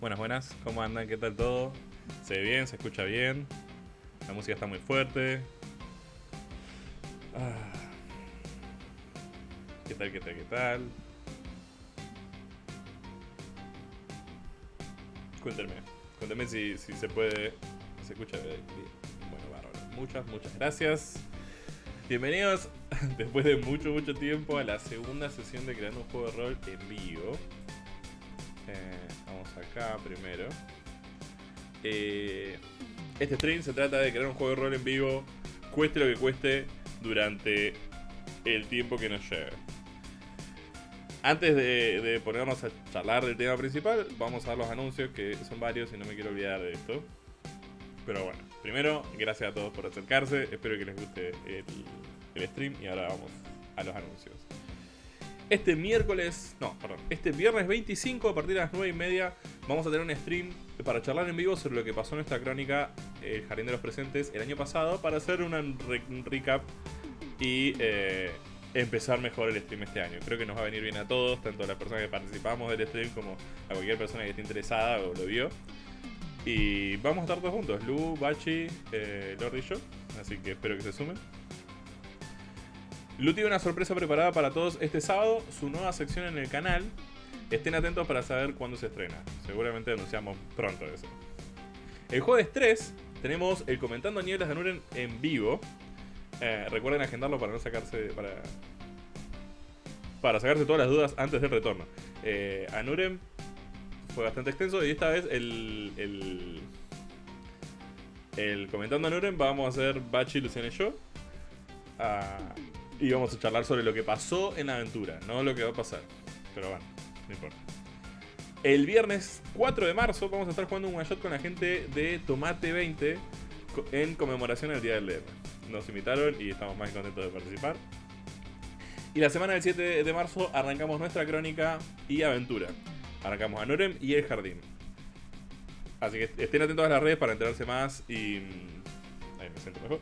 Buenas, buenas, ¿cómo andan? ¿Qué tal todo? ¿Se ve bien? ¿Se escucha bien? La música está muy fuerte. Ah. ¿Qué tal, qué tal, qué tal? Cuéntenme, cuéntenme si, si se puede... ¿Se escucha bien? Bueno, bárbaro. Muchas, muchas gracias. Bienvenidos después de mucho, mucho tiempo a la segunda sesión de Creando un Juego de Rol en vivo. Eh, acá primero. Eh, este stream se trata de crear un juego de rol en vivo, cueste lo que cueste, durante el tiempo que nos lleve. Antes de, ponernos a charlar del tema principal, vamos a dar los anuncios, que son varios y no me quiero olvidar de esto. Pero bueno, primero, gracias a todos por acercarse, espero que les guste el stream y ahora vamos a los anuncios. Este miércoles, no, perdón, este viernes 25 a partir de las 9 y media vamos a tener un stream para charlar en vivo sobre lo que pasó en nuestra crónica El Jardín de los Presentes el año pasado para hacer un recap y eh, empezar mejor el stream este año. Creo que nos va a venir bien a todos, tanto a las personas que participamos del stream como a cualquier persona que esté interesada o lo vio. Y vamos a estar todos juntos, Lu, Bachi, eh, Lord y yo, así que espero que se sumen. Lu tiene una sorpresa preparada para todos este sábado, su nueva sección en el canal. Estén atentos para saber cuándo se estrena. Seguramente anunciamos pronto eso. El jueves 3 tenemos el Comentando Nieblas de Nuren en vivo. Eh, recuerden agendarlo para no sacarse. Para, para sacarse todas las dudas antes del retorno. Eh, Anuren fue bastante extenso y esta vez el. el, el Comentando Anuren vamos a hacer Bachi, Luciana y yo. Y vamos a charlar sobre lo que pasó en la aventura, no lo que va a pasar. Pero bueno, no importa. El viernes 4 de marzo vamos a estar jugando un one shot con la gente de Tomate 20 en conmemoración al Día del DR. Nos invitaron y estamos más contentos de participar. Y la semana del 7 de marzo arrancamos nuestra crónica y aventura. Arrancamos a Norem y el jardín. Así que estén atentos a las redes para enterarse más y... Mm, ahí me siento mejor.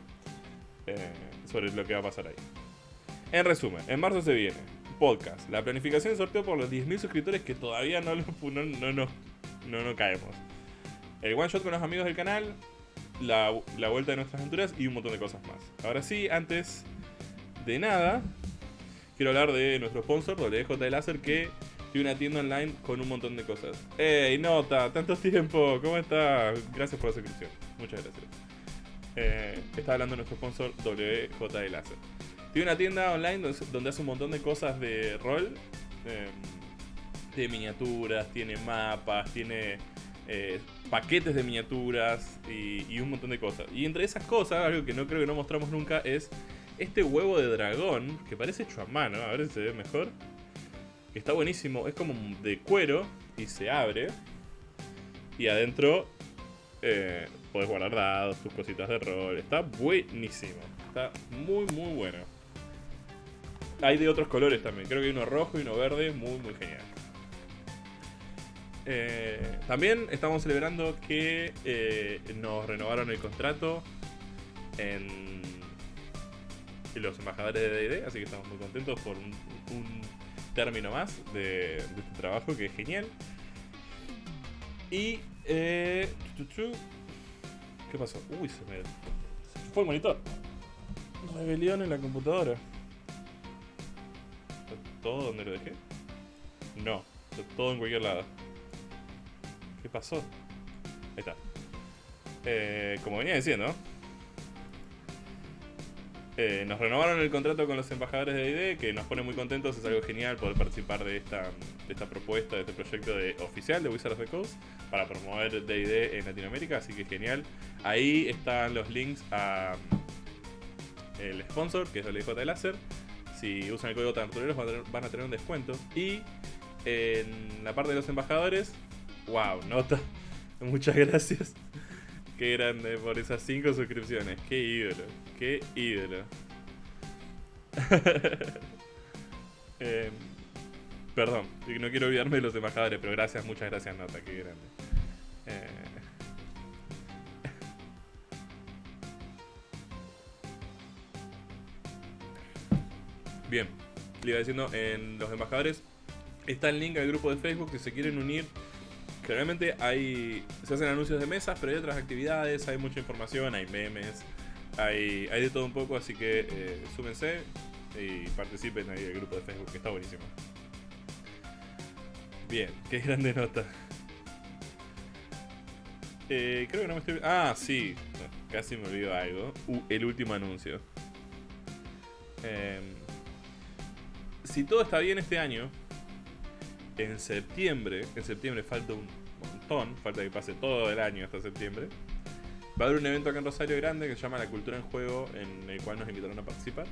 Eh, sobre lo que va a pasar ahí. En resumen, en marzo se viene podcast, la planificación de sorteo por los 10.000 suscriptores que todavía no, no, no, no, no, caemos. El one shot con los amigos del canal, la, la, vuelta de nuestras aventuras y un montón de cosas más. Ahora sí, antes de nada, quiero hablar de nuestro sponsor, WJ Láser, que tiene una tienda online con un montón de cosas. ¡Ey, Nota! ¡Tanto tiempo! ¿Cómo está? Gracias por la suscripción. Muchas gracias. Eh, está hablando nuestro sponsor WJ Láser. Tiene una tienda online donde, hace un montón de cosas de rol. Eh, de miniaturas, tiene mapas, tiene eh, paquetes de miniaturas y, un montón de cosas. Y entre esas cosas, algo que no creo que no mostramos nunca, es este huevo de dragón que parece hecho a mano. A ver si se ve mejor. Está buenísimo. Es como de cuero y se abre. Y adentro eh, puedes guardar dados, tus cositas de rol. Está buenísimo. Está muy, muy bueno. Hay de otros colores también. Creo que hay uno rojo y uno verde. Muy, muy genial. Eh, también estamos celebrando que eh, nos renovaron el contrato en, los embajadores de D&D, así que estamos muy contentos por un, término más de, este trabajo que es genial. Y... Eh, ¿Qué pasó? Uy, se me, fue el monitor. Rebelión en la computadora todo donde lo dejé? No, todo en cualquier lado. ¿Qué pasó? Ahí está. Eh, como venía diciendo, eh, nos renovaron el contrato con los embajadores de ID, que nos pone muy contentos, es algo genial poder participar de esta, de esta propuesta, de este proyecto de, oficial de Wizards of the Coast para promover D&D en Latinoamérica, así que genial. Ahí están los links a el sponsor, que es el DJ Láser, si usan el código Tartureros van a tener un descuento. Y en la parte de los embajadores, wow, nota. Muchas gracias. Qué grande por esas 5 suscripciones. Qué ídolo. Qué ídolo. eh, perdón, no quiero olvidarme de los embajadores, pero gracias, muchas gracias, Nota. Qué grande. Eh, Bien, le iba diciendo, en los embajadores está el link al grupo de Facebook que se quieren unir. generalmente hay se hacen anuncios de mesas, pero hay otras actividades, hay mucha información, hay memes, hay, hay de todo un poco, así que eh, súmense y participen ahí el grupo de Facebook, que está buenísimo. Bien, qué grande nota. Eh, creo que no me estoy... Ah, sí, casi me olvido algo. Uh, el último anuncio. Em, si todo está bien este año, en septiembre, en septiembre falta un montón, falta que pase todo el año hasta septiembre, va a haber un evento acá en Rosario grande que se llama La Cultura en Juego, en el cual nos invitaron a participar.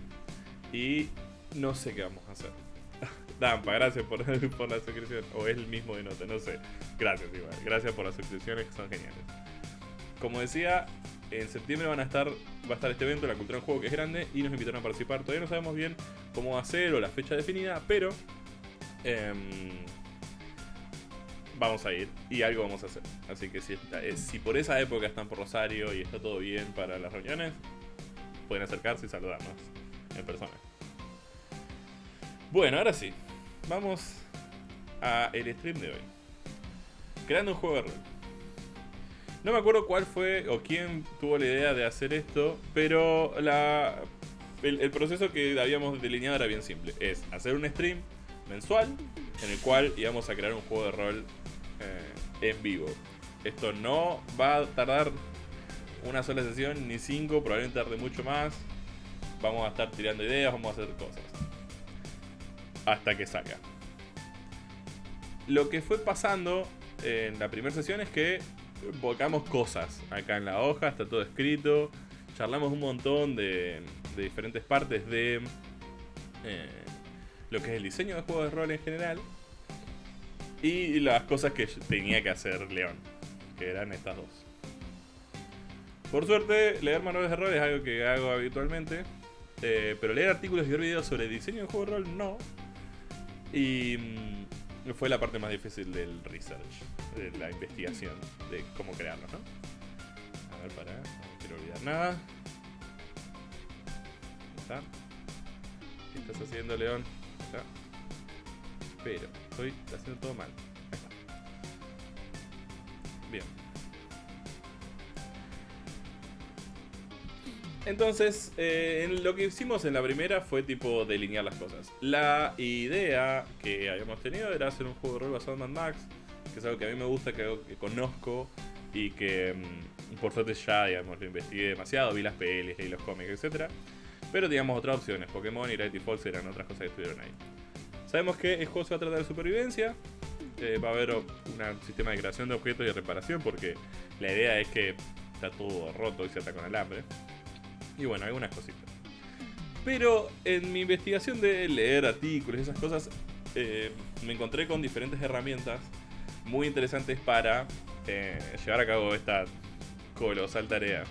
Y no sé qué vamos a hacer. Dampa, gracias por, por la suscripción. O es el mismo de nota, no sé. Gracias igual. Gracias por las suscripciones que son geniales. Como decía, en septiembre van a estar, va a estar este evento, la cultura en juego, que es grande, y nos invitaron a participar. Todavía no sabemos bien cómo va a ser o la fecha definida, pero em, vamos a ir y algo vamos a hacer. Así que si, eh, si por esa época están por Rosario y está todo bien para las reuniones, pueden acercarse y saludarnos en persona. Bueno, ahora sí, vamos a el stream de hoy. Creando un juego de rol. No me acuerdo cuál fue o quién tuvo la idea de hacer esto, pero el, proceso que habíamos delineado era bien simple. Es hacer un stream mensual en el cual íbamos a crear un juego de rol eh, en vivo. Esto no va a tardar una sola sesión ni cinco, probablemente tarde mucho más. Vamos a estar tirando ideas, vamos a hacer cosas. Hasta que salga. Lo que fue pasando en la primera sesión es que volcamos cosas acá en la hoja, está todo escrito. Charlamos un montón de, diferentes partes de eh, lo que es el diseño de juegos de rol en general. Y las cosas que tenía que hacer León, que eran estas dos. Por suerte, leer manuales de rol es algo que hago habitualmente. Eh, pero leer artículos y ver videos sobre diseño de juego de rol no. Y mm, fue la parte más difícil del research, de la investigación, de cómo crearlo, ¿no? A ver, para, no quiero olvidar nada. ¿Está? ¿Qué estás haciendo, León? ¿Está? Pero, estoy haciendo todo mal. Bien. Entonces, eh, lo que hicimos en la primera fue tipo delinear las cosas. La idea que habíamos tenido era hacer un juego de rol basado en Mad Max, que es algo que a mí me gusta, que, conozco y que mm, por suerte ya digamos, lo investigué demasiado, vi las pelis, y los cómics, etc. Pero teníamos otras opciones, Pokémon y Gravity Falls eran otras cosas que estuvieron ahí. Sabemos que el juego se va a tratar de supervivencia, eh, va a haber un sistema de creación de objetos y de reparación, porque la idea es que está todo roto y se ata con alambre. Y bueno, algunas cositas. Pero en mi investigación de leer artículos y esas cosas, eh, me encontré con diferentes herramientas muy interesantes para eh, llevar a cabo esta colosal tarea.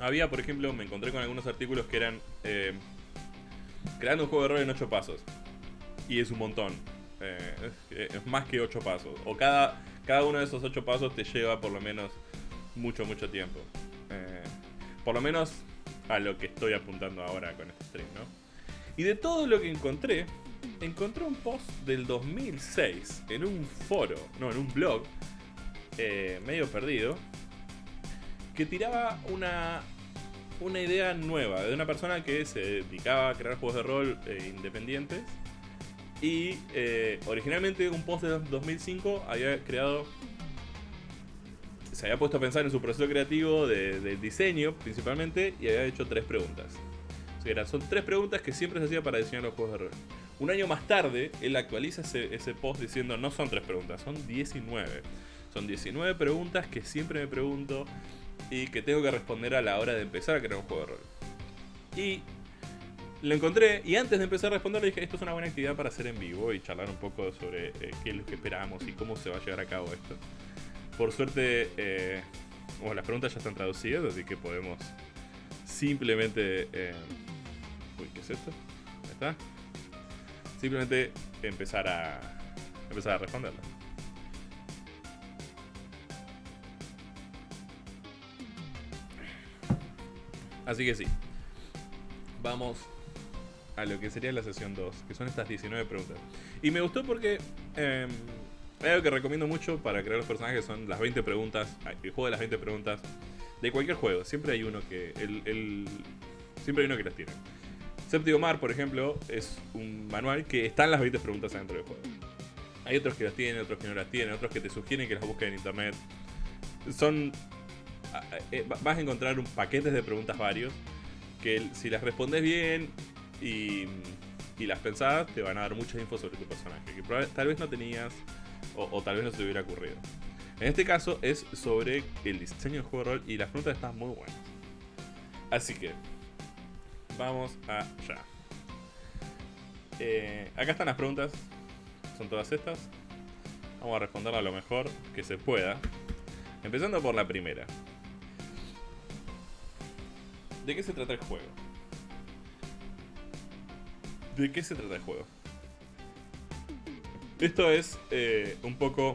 Había, por ejemplo, me encontré con algunos artículos que eran eh, creando un juego de rol en 8 pasos. Y es un montón. Es, más que 8 pasos. O cada, cada uno de esos 8 pasos te lleva por lo menos mucho, mucho tiempo. Eh, por lo menos a lo que estoy apuntando ahora con este stream, ¿no? Y de todo lo que encontré, encontré un post del 2006 en un foro, no, en un blog, eh, medio perdido, que tiraba una, una idea nueva de una persona que se dedicaba a crear juegos de rol eh, independientes. Y originalmente un post de 2005 había creado se había puesto a pensar en su proceso creativo de, diseño principalmente y había hecho tres preguntas. son tres preguntas que siempre se hacía para diseñar los juegos de rol. Un año más tarde, él actualiza ese, post diciendo no son tres preguntas, son 19. Son 19 preguntas que siempre me pregunto y que tengo que responder a la hora de empezar a crear un juego de rol. Y lo encontré y antes de empezar a responder dije, esto es una buena actividad para hacer en vivo y charlar un poco sobre eh, qué es lo que esperamos y cómo se va a llevar a cabo esto. Por suerte, eh, las preguntas ya están traducidas, así que podemos simplemente... Eh, uy, ¿qué es esto? Ahí está. Simplemente empezar a, empezar a responderlas. Así que sí. Vamos a lo que sería la sesión 2, que son estas 19 preguntas. Y me gustó porque eh, algo que recomiendo mucho para crear los personajes son las 20 preguntas, el juego de las 20 preguntas de cualquier juego. Siempre hay uno que el, siempre hay uno que las tiene. Séptimo Mar, por ejemplo, es un manual que están las 20 preguntas dentro del juego. Hay otros que las tienen, otros que no las tienen, otros que te sugieren que las busques en internet. Son. Eh, vas a encontrar un paquetes de preguntas varios que si las respondes bien y, las pensás, te van a dar mucha info sobre tu personaje que tal vez no tenías o, tal vez no se te hubiera ocurrido. En este caso es sobre el diseño del juego de rol y las preguntas están muy buenas. Así que, vamos allá. Eh, acá están las preguntas, son todas estas. Vamos a responder a lo mejor que se pueda. Empezando por la primera. ¿De qué se trata el juego? ¿De qué se trata el juego? Esto es eh, un poco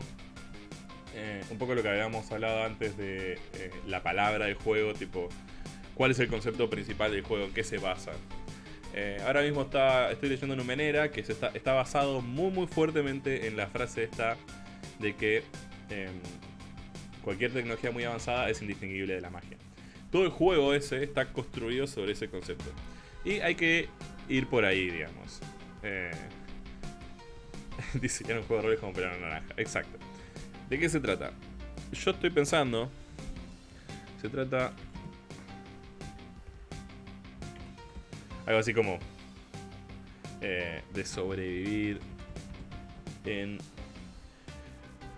eh, un poco lo que habíamos hablado antes de eh, la palabra del juego, tipo cuál es el concepto principal del juego, en qué se basa. Ahora mismo está, estoy leyendo Numenera, que se está, está basado muy muy fuertemente en la frase esta de que em, cualquier tecnología muy avanzada es indistinguible de la magia. Todo el juego ese está construido sobre ese concepto. Y hay que ir por ahí, digamos. Eh, diseñar un juego de roles como pelón naranja. Exacto. ¿De qué se trata? Yo estoy pensando. Se trata. Algo así como. Eh, de sobrevivir en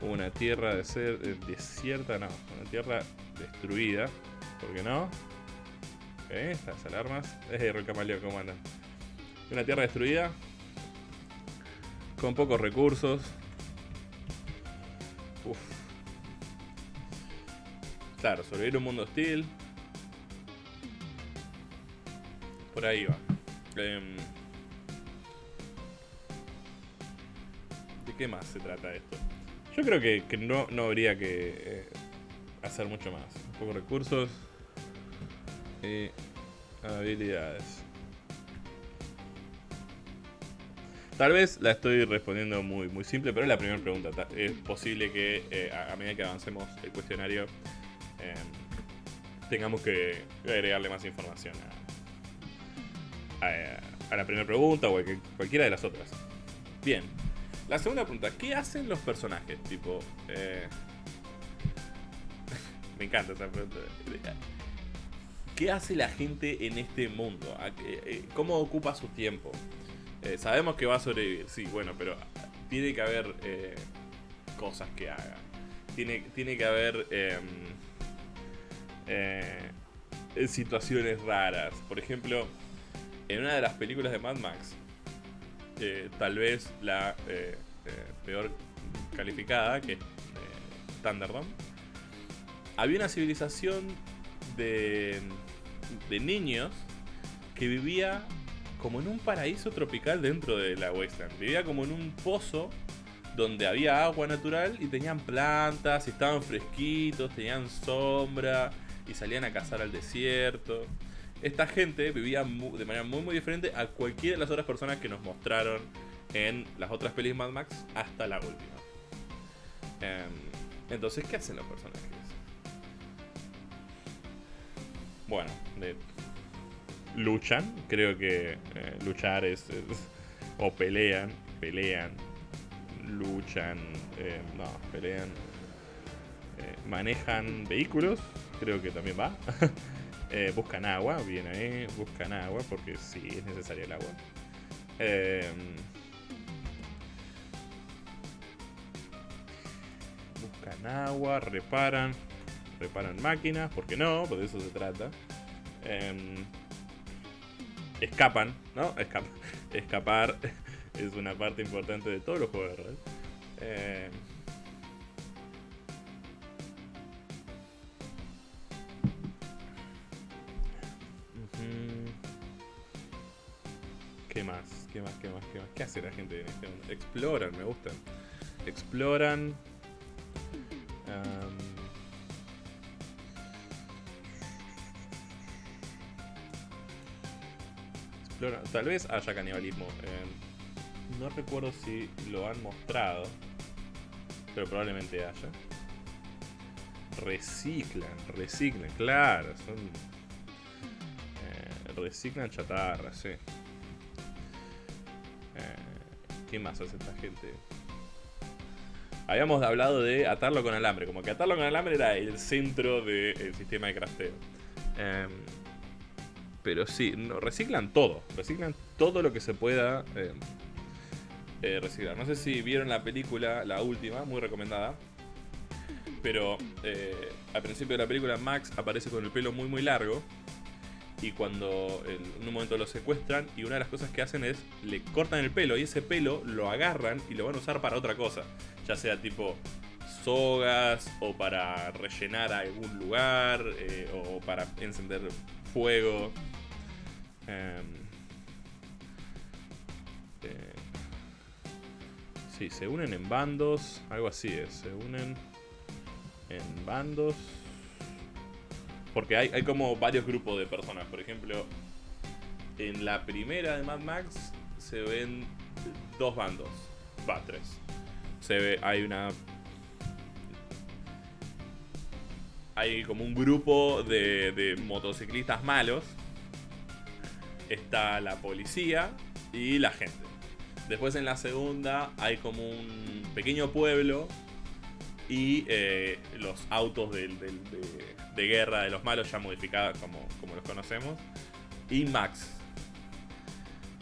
una tierra eh, desierta, no, una tierra destruida, ¿por qué no? ¿Eh? Estas alarmas, es de Rocamaleo, ¿cómo andan? Una tierra destruida, con pocos recursos, Claro, sobrevivir un mundo hostil. Por ahí va. Em, ¿De qué más se trata esto? Yo creo que, no, no, habría que eh, hacer mucho más. Un poco recursos y habilidades. Tal vez la estoy respondiendo muy, muy simple, pero es la primera pregunta. Es posible que eh, a medida que avancemos el cuestionario Em, tengamos que agregarle más información a, la primera pregunta o a cualquiera de las otras. Bien, la segunda pregunta, ¿qué hacen los personajes? Tipo, eh, me encanta esa pregunta. ¿Qué hace la gente en este mundo? Eh, ¿Cómo ocupa su tiempo? Eh, sabemos que va a sobrevivir, sí, bueno, pero tiene que haber cosas que haga. Tiene, tiene que haber em, eh, situaciones raras. Por ejemplo, en una de las películas de Mad Max, eh, tal vez la eh, peor calificada, que es Thunderdome, había una civilización de, de niños que vivía como en un paraíso tropical dentro de la Wasteland. Vivía como en un pozo donde había agua natural y tenían plantas estaban fresquitos, tenían sombra y salían a cazar al desierto. Esta gente vivía de manera muy muy diferente a cualquiera de las otras personas que nos mostraron en las otras pelis Mad Max hasta la última. Em, entonces, ¿qué hacen los personajes? Bueno, luchan, creo que eh, luchar es, o pelean, pelean, luchan, eh, no, pelean, eh, manejan vehículos, creo que también va. Buscan agua, bien ahí, buscan agua porque sí es necesaria el agua. Em, buscan agua, reparan, reparan máquinas, porque no, por eso se trata. Em, escapan, ¿no? escapar es una parte importante de todos los juegos de rol. Em, ¿Qué más? ¿Qué más? ¿Qué más? ¿Qué más? ¿Qué hace la gente en este mundo? Exploran, me gustan. Exploran. Tal vez haya canibalismo. eh, no recuerdo si lo han mostrado. Pero probablemente haya. Reciclan, reciclan, claro. Son. eh, reciclan chatarra, sí. Eh, ¿Qué más hace esta gente? Habíamos hablado de atarlo con alambre. Como que atarlo con alambre era el centro del sistema de crafteo. Em, pero sí, no, reciclan todo. Reciclan todo lo que se pueda em, eh, reciclar. No sé si vieron la película, la última, muy recomendada. Pero eh, al principio de la película Max aparece con el pelo muy muy largo. Y cuando en un momento lo secuestran y una de las cosas que hacen es le cortan el pelo y ese pelo lo agarran y lo van a usar para otra cosa. Ya sea tipo sogas o para rellenar algún lugar eh, o para encender fuego. Em, eh, sí, se unen en bandos, algo así es, se unen en bandos. Porque hay, como varios grupos de personas. Por ejemplo, en la primera de Mad Max se ven dos bandos. Va, tres. Se ve, hay una. Hay como un grupo de motociclistas malos. Está la policía y la gente. Después en la segunda hay como un pequeño pueblo y eh, los autos de, de guerra de los malos ya modificados como, como los conocemos. Y Max.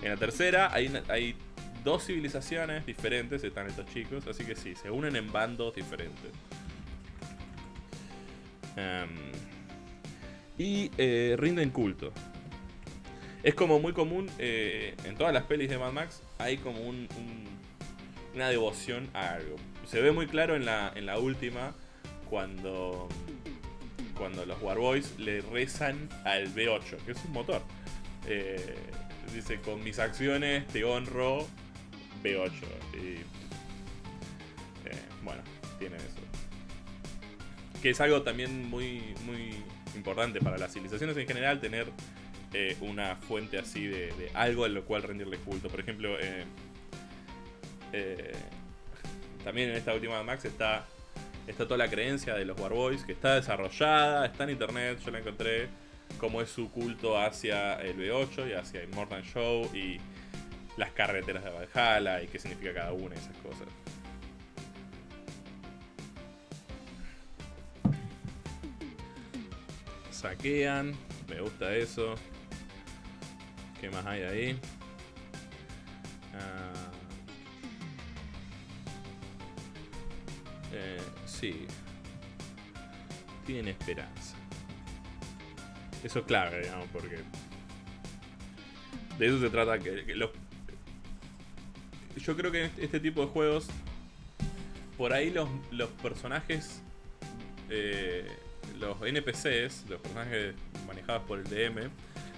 En la tercera hay, hay dos civilizaciones diferentes, están estos chicos, así que sí, se unen en bandos diferentes. Em, y eh, rinden culto. Es como muy común eh, en todas las pelis de Mad Max, hay como un- un- una devoción a algo. Se ve muy claro en la, en la última cuando, cuando los Warboys le rezan al B8, que es un motor. Eh, dice, con mis acciones te honro B8. Y eh, bueno, tiene eso. Que es algo también muy, muy importante para las civilizaciones en general, tener eh, una fuente así de, de algo en lo cual rendirle culto. Por ejemplo, eh, eh, también en esta última Max está, está toda la creencia de los Warboys, que está desarrollada, está en internet, yo la encontré, como es su culto hacia el B8 y hacia Immortal Show y las carreteras de Valhalla y qué significa cada una de esas cosas. Saquean, me gusta eso. ¿Qué más hay ahí? Ah, eh, sí. Tienen esperanza. Eso es clave, digamos, porque. De eso se trata que, los. Yo creo que en este- este tipo de juegos. Por ahí los, los personajes. eh, los NPCs, los personajes manejados por el DM,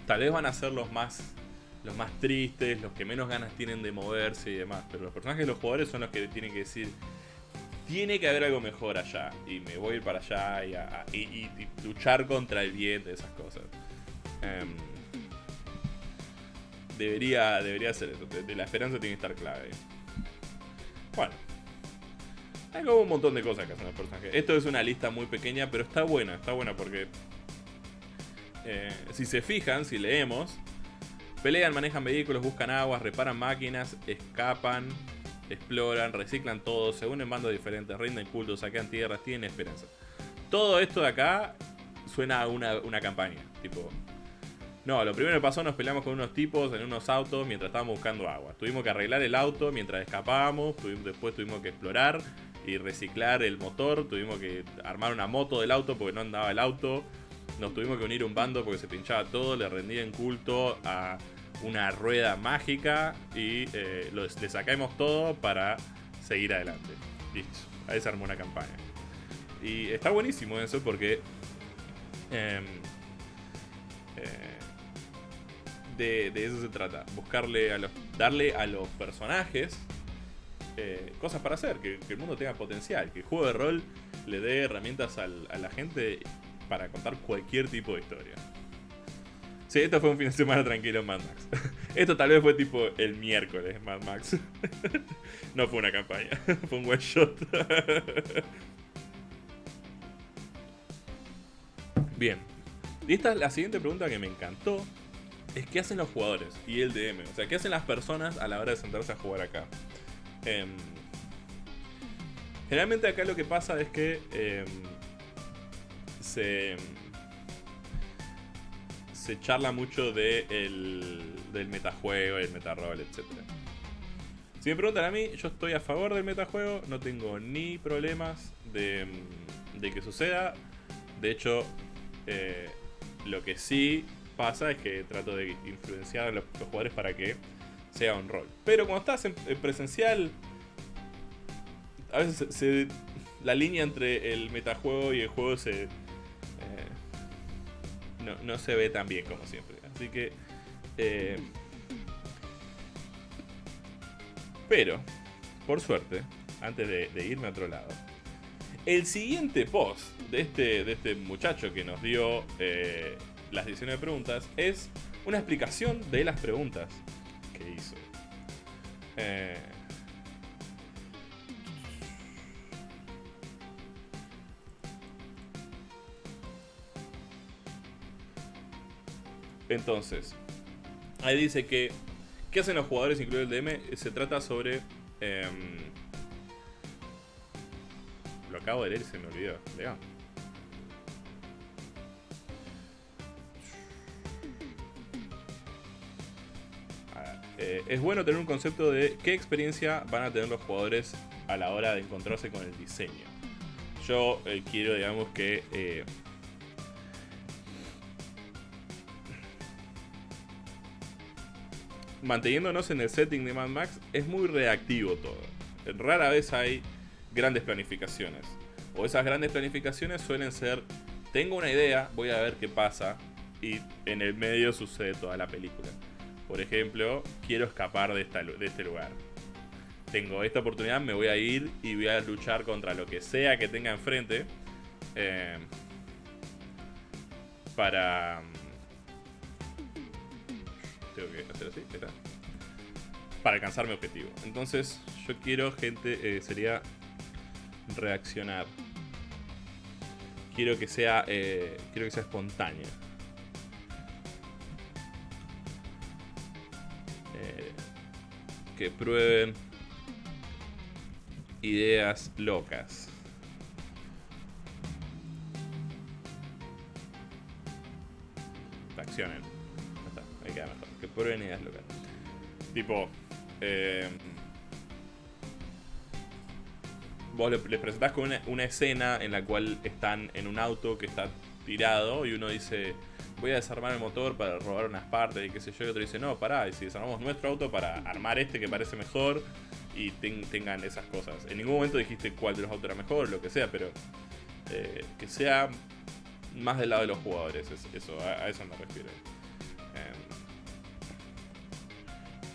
tal vez van a ser los más los más tristes, los que menos ganas tienen de moverse y demás. Pero los personajes los jugadores son los que tienen que decir, tiene que haber algo mejor allá. Y me voy a ir para allá y, a- y- luchar contra el bien esas cosas. Em, debería, debería ser eso. De la esperanza tiene que estar clave. Bueno. Hay como un montón de cosas que hacen los personajes. Esto es una lista muy pequeña, pero está buena. Está buena porque... eh, si se fijan, si leemos, Pelean, manejan vehículos, buscan aguas, reparan máquinas, escapan, exploran, reciclan todo, se unen bandos diferentes, rinden culto, saquean tierras, tienen esperanza. Todo esto de acá suena a una, una campaña. Tipo. No, lo primero que pasó nos peleamos con unos tipos en unos autos mientras estábamos buscando agua. Tuvimos que arreglar el auto mientras escapábamos, después tuvimos que explorar y reciclar el motor, tuvimos que armar una moto del auto porque no andaba el auto. Nos tuvimos que unir un bando porque se pinchaba todo, le rendían culto a una rueda mágica y eh, le sacamos todo para seguir adelante. Listo, ahí se armó una campaña. Y está buenísimo eso porque em, eh, de, de eso se trata. Buscarle a los. darle a los personajes eh, cosas para hacer, que, que el mundo tenga potencial, que el juego de rol le dé herramientas al- a la gente para contar cualquier tipo de historia. Sí, esto fue un fin de semana tranquilo en Mad Max. Esto tal vez fue tipo el miércoles, Mad Max. No fue una campaña, fue un one shot. Bien. Y esta la siguiente pregunta que me encantó. Es qué hacen los jugadores y el DM. O sea, qué hacen las personas a la hora de sentarse a jugar acá. Em, generalmente acá lo que pasa es que em, se charla mucho de el, del metajuego, el metarrol, etc. Si me preguntan a mí, yo estoy a favor del metajuego, no tengo ni problemas de, de que suceda. De hecho, eh, lo que sí pasa es que trato de influenciar a los, jugadores para que sea un rol. Pero cuando estás en, presencial, a veces la línea entre el metajuego y el juego se, no, se ve tan bien como siempre. Así que... Eh, pero, por suerte, antes de, irme a otro lado, el siguiente post de este, de este muchacho que nos dio eh, las 19 preguntas es una explicación de las preguntas que hizo. Eh, Entonces, ahí dice que ¿Qué hacen los jugadores, incluido el DM? Se trata sobre... Em, lo acabo de leer y se me olvidó. Eh, es bueno tener un concepto de qué experiencia van a tener los jugadores a la hora de encontrarse con el diseño. Yo eh, quiero, digamos, que eh, manteniéndonos en el setting de Mad Max, es muy reactivo todo. Rara vez hay grandes planificaciones. O esas grandes planificaciones suelen ser, tengo una idea, voy a ver qué pasa, y en el medio sucede toda la película. Por ejemplo, quiero escapar de, este lugar. Tengo esta oportunidad, me voy a ir y voy a luchar contra lo que sea que tenga enfrente. Eh, para Para alcanzar mi objetivo. Entonces, yo quiero, gente, eh, sería reaccionar. Quiero que sea, eh, quiero que sea espontáneo. Eh, que prueben ideas locas. Reaccionen que prueben ideas locales. Tipo, eh, vos les presentás con una, escena en la cual están en un auto que está tirado y uno dice, voy a desarmar el motor para robar unas partes y qué sé yo, y otro dice, no, pará, y si desarmamos nuestro auto para armar este que parece mejor y tengan esas cosas. En ningún momento dijiste cuál de los autos era mejor, lo que sea, pero eh, que sea más del lado de los jugadores, eso, a, eso me refiero.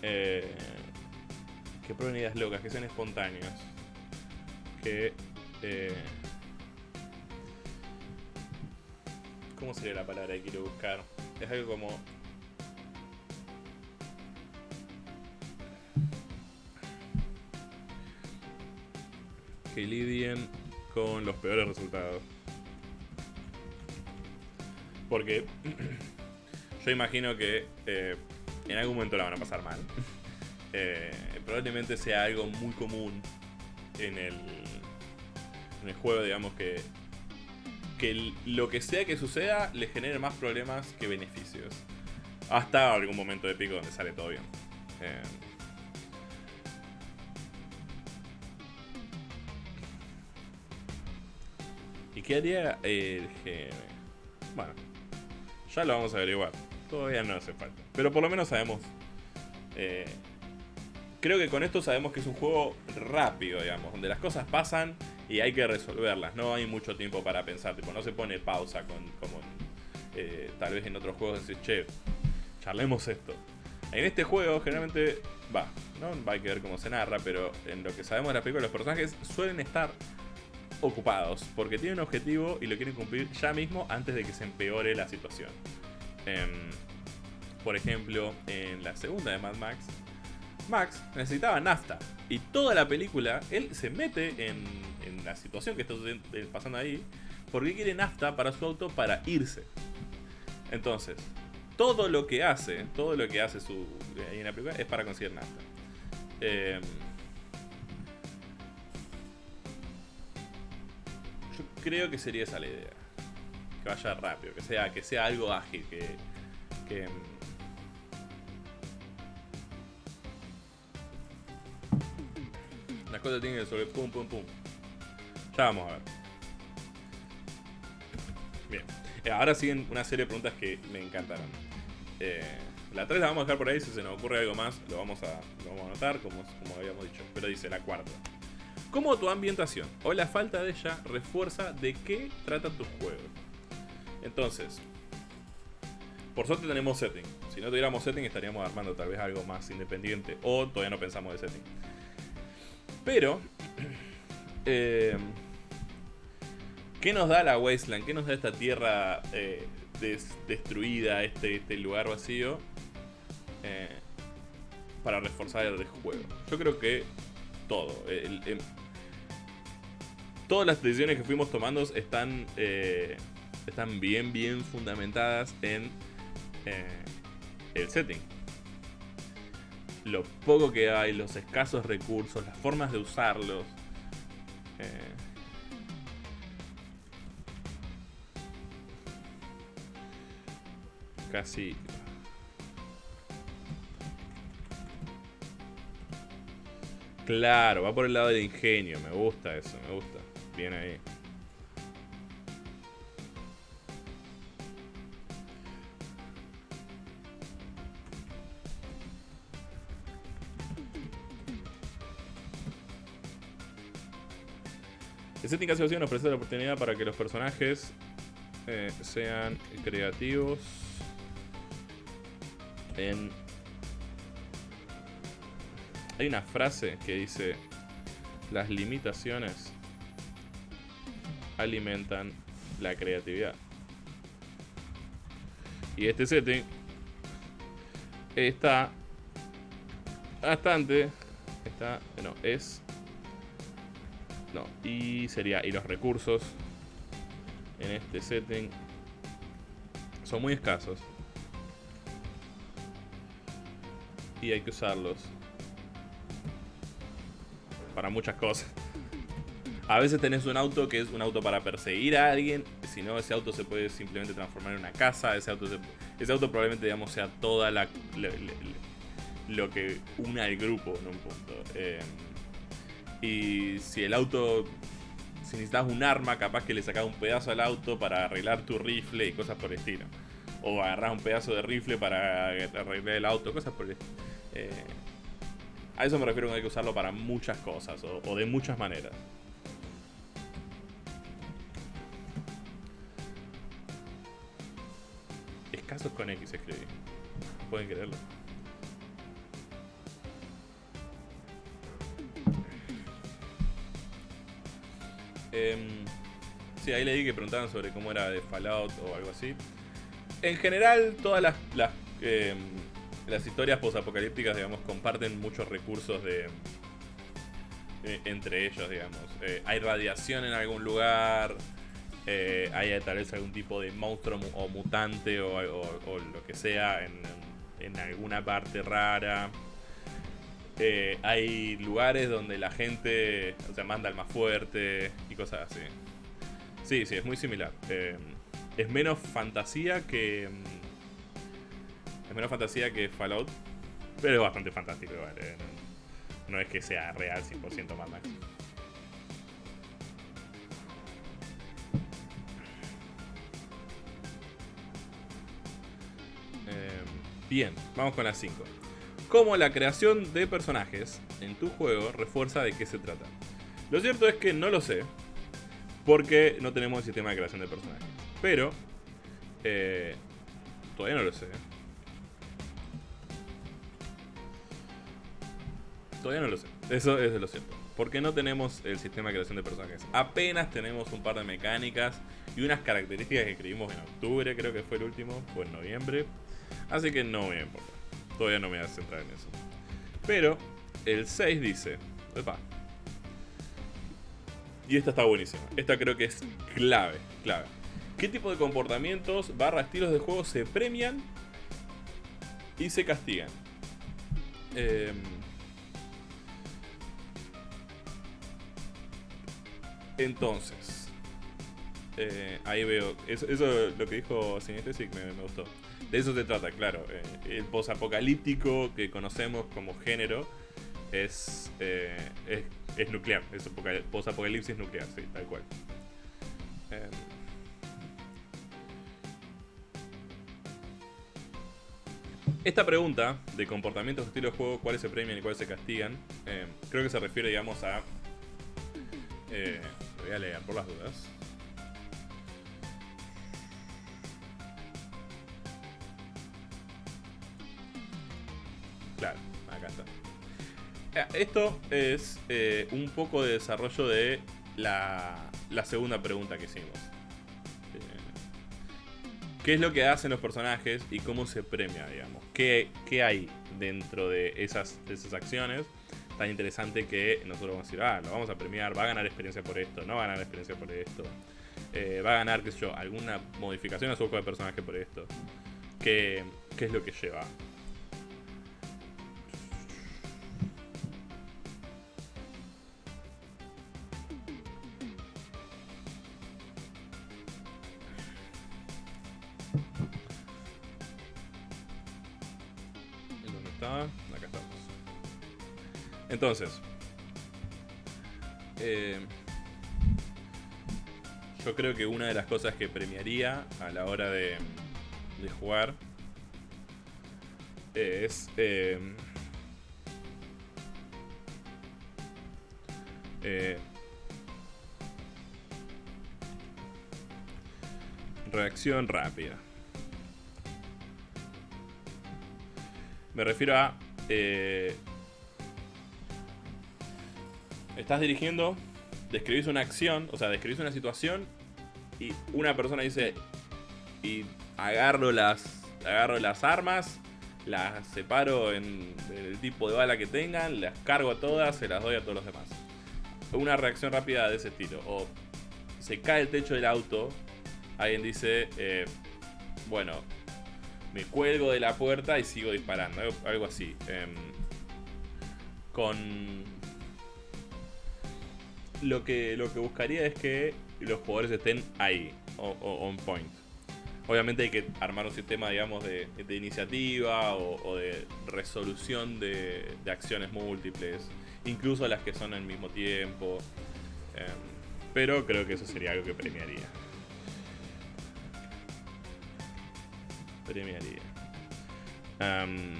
Eh, que prueben ideas locas, que sean espontáneos. Que... Eh, ¿Cómo sería la palabra que quiero buscar? Es algo como... Que lidien con los peores resultados. Porque yo imagino que eh, en algún momento la van a pasar mal. Eh, probablemente sea algo muy común en el, en el juego, digamos que que lo que sea que suceda le genere más problemas que beneficios. Hasta algún momento de pico donde sale todo bien. Eh, ¿Y qué haría el GM? Bueno, ya lo vamos a averiguar. Todavía no hace falta. Pero por lo menos sabemos. Eh, creo que con esto sabemos que es un juego rápido, digamos, donde las cosas pasan y hay que resolverlas. No hay mucho tiempo para pensar, tipo, no se pone pausa con, como eh, tal vez en otros juegos decir, che, charlemos esto. En este juego generalmente, va, no va a que ver cómo se narra, pero en lo que sabemos de la película, los personajes suelen estar ocupados porque tienen un objetivo y lo quieren cumplir ya mismo antes de que se empeore la situación. Em, por ejemplo, en la segunda de Mad Max, Max necesitaba nafta. Y toda la película, él se mete en, la situación que está pasando ahí, porque quiere nafta para su auto para irse. Entonces, todo lo que hace, todo lo que hace su, ahí en la película es para conseguir nafta. Eh, yo creo que sería esa la idea. Que vaya rápido, que sea, que sea algo ágil, que, que las cosas tienen que resolver pum pum pum. Ya vamos a ver. Bien. Eh, ahora siguen una serie de preguntas que me encantaron. Eh, la 3 la vamos a dejar por ahí, si se nos ocurre algo más lo vamos a, lo vamos a anotar, como, como habíamos dicho. Pero dice la cuarta. ¿Cómo tu ambientación o la falta de ella refuerza de qué trata tu juego? Entonces, por suerte tenemos setting. Si no tuviéramos setting estaríamos armando tal vez algo más independiente o todavía no pensamos de setting. Pero, eh, ¿qué nos da la Wasteland? ¿Qué nos da esta tierra eh, destruida, este, este, lugar vacío? Eh, para reforzar el juego. Yo creo que todo. todas las decisiones que fuimos tomando están, están bien, bien fundamentadas en el setting lo poco que hay, los escasos recursos, las formas de usarlos. Eh, casi... Claro, va por el lado del ingenio, me gusta eso, me gusta. Bien ahí. Casi nos ofrece la oportunidad para que los personajes eh, sean creativos en... Hay una frase que dice las limitaciones alimentan la creatividad. Y este setting está bastante está no es no, y sería, y los recursos en este setting son muy escasos. Y hay que usarlos para muchas cosas. A veces tenés un auto que es un auto para perseguir a alguien, si no ese auto se puede simplemente transformar en una casa, ese auto, ese auto probablemente digamos sea toda la, lo que una al grupo en un punto. Eh, y si el auto, si necesitas un arma, capaz que le sacas un pedazo al auto para arreglar tu rifle y cosas por el estilo. O agarras un pedazo de rifle para arreglar el auto, cosas por el estilo. Eh, a eso me refiero hay que usarlo para muchas cosas o, de muchas maneras. Escasos con X escribí. Pueden creerlo. Eh, sí, ahí leí que preguntaban sobre cómo era de Fallout o algo así. En general, todas las, las, em, historias posapocalípticas, digamos, comparten muchos recursos de eh, entre ellos, digamos. Eh, hay radiación en algún lugar, eh, hay tal vez algún tipo de monstruo o mutante o, lo que sea en alguna parte rara. Eh, hay lugares donde la gente o manda al más fuerte y cosas así. Sí, sí, es muy similar. Eh, es menos fantasía que. Mm, es menos fantasía que Fallout. Pero es bastante fantástico igual. Eh, no, es que sea real 100% más Max. bien, vamos con las 5 cómo la creación de personajes en tu juego refuerza de qué se trata. Lo cierto es que no lo sé, porque no tenemos el sistema de creación de personajes. Pero, eh, todavía no lo sé. Todavía no lo sé. Eso es lo cierto. Porque no tenemos el sistema de creación de personajes. Apenas tenemos un par de mecánicas y unas características que escribimos en octubre, creo que fue el último, o en noviembre. Así que no me importa. Todavía no me voy a centrar en eso. Pero el 6 dice... Epa. Y esta está buenísima. Esta creo que es clave, clave. ¿Qué tipo de comportamientos barra estilos de juego se premian y se castigan? Eh, entonces, eh, ahí veo. Eso, eso lo que dijo Sinestesic me, me gustó. De eso se trata, claro. Eh, el posapocalíptico que conocemos como género es, eh, es, es, nuclear. Es posapocalipsis nuclear, sí, tal cual. Eh, esta pregunta de comportamientos, estilo de juego, cuáles se premian y cuáles se castigan, eh, creo que se refiere, digamos, a... Eh, voy a leer por las dudas. Claro, acá está. Eh, esto es eh, un poco de desarrollo de la, segunda pregunta que hicimos. Eh, ¿Qué es lo que hacen los personajes y cómo se premia, digamos? ¿Qué, qué hay dentro de esas, esas acciones? Tan interesante que nosotros vamos a decir, ah, lo vamos a premiar, va a ganar experiencia por esto, no va a ganar experiencia por esto. Va a ganar, qué sé yo, alguna modificación a su juego de personaje por esto. ¿Qué, qué es lo que lleva? Acá estamos. Entonces, eh, yo creo que una de las cosas que premiaría a la hora de, jugar es eh, eh, reacción rápida. Me refiero a eh, estás dirigiendo, describís una acción, o sea, describís una situación y una persona dice y agarro las agarro las armas, las separo en el tipo de bala que tengan, las cargo a todas, se las doy a todos los demás. Una reacción rápida de ese estilo. O se cae el techo del auto, alguien dice, eh, bueno, me cuelgo de la puerta y sigo disparando, algo así. Eh, con lo que, lo que buscaría es que los jugadores estén ahí, o, on point. Obviamente hay que armar un sistema, digamos, de, iniciativa o, de resolución de, acciones múltiples, incluso las que son al mismo tiempo. Eh, pero creo que eso sería algo que premiaría. Premiaría. Um,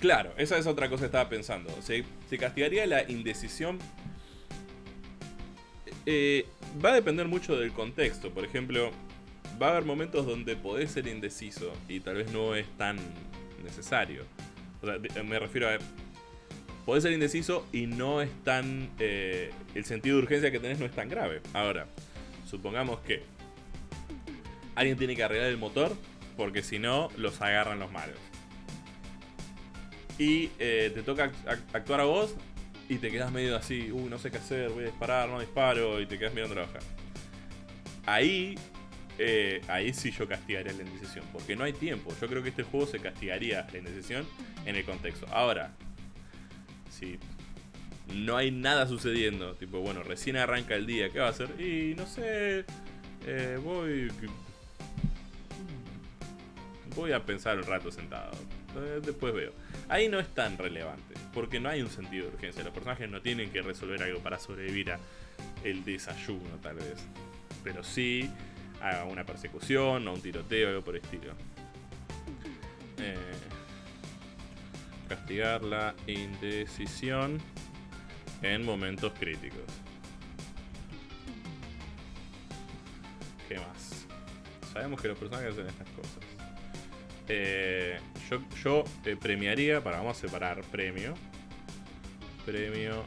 Claro, esa es otra cosa que estaba pensando. Se, se castigaría la indecisión. Eh, va a depender mucho del contexto. Por ejemplo, va a haber momentos donde podés ser indeciso y tal vez no es tan necesario. O sea, me refiero a... Podés ser indeciso y no es tan... Eh, el sentido de urgencia que tenés no es tan grave. Ahora, supongamos que alguien tiene que arreglar el motor porque si no, los agarran los malos y eh, te toca actuar a vos y te quedas medio así, uy, no sé qué hacer, voy a disparar, no disparo, y te quedas mirando la hoja. Ahí, eh, ahí sí yo castigaría la indecisión, porque no hay tiempo. Yo creo que este juego se castigaría la indecisión en el contexto. Ahora, si no hay nada sucediendo, tipo, bueno, recién arranca el día, ¿qué va a hacer? Y no sé, eh, voy... Voy a pensar un rato sentado. Después veo. Ahí no es tan relevante, porque no hay un sentido de urgencia. Los personajes no tienen que resolver algo para sobrevivir a el desayuno, tal vez. Pero sí a una persecución o un tiroteo, algo por el estilo. Eh, castigar la indecisión en momentos críticos. ¿Qué más? Sabemos que los personajes hacen estas cosas. Eh, yo yo eh, premiaría, para vamos a separar premio. Premio.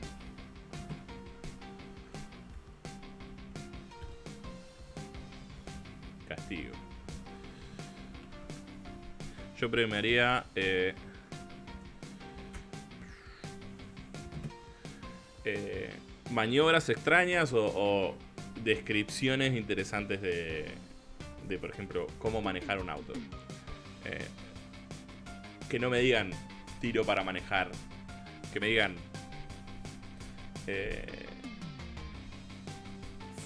Yo premiaría... Eh, eh, maniobras extrañas o, descripciones interesantes de, de, por ejemplo, cómo manejar un auto. Eh, que no me digan tiro para manejar. Que me digan eh,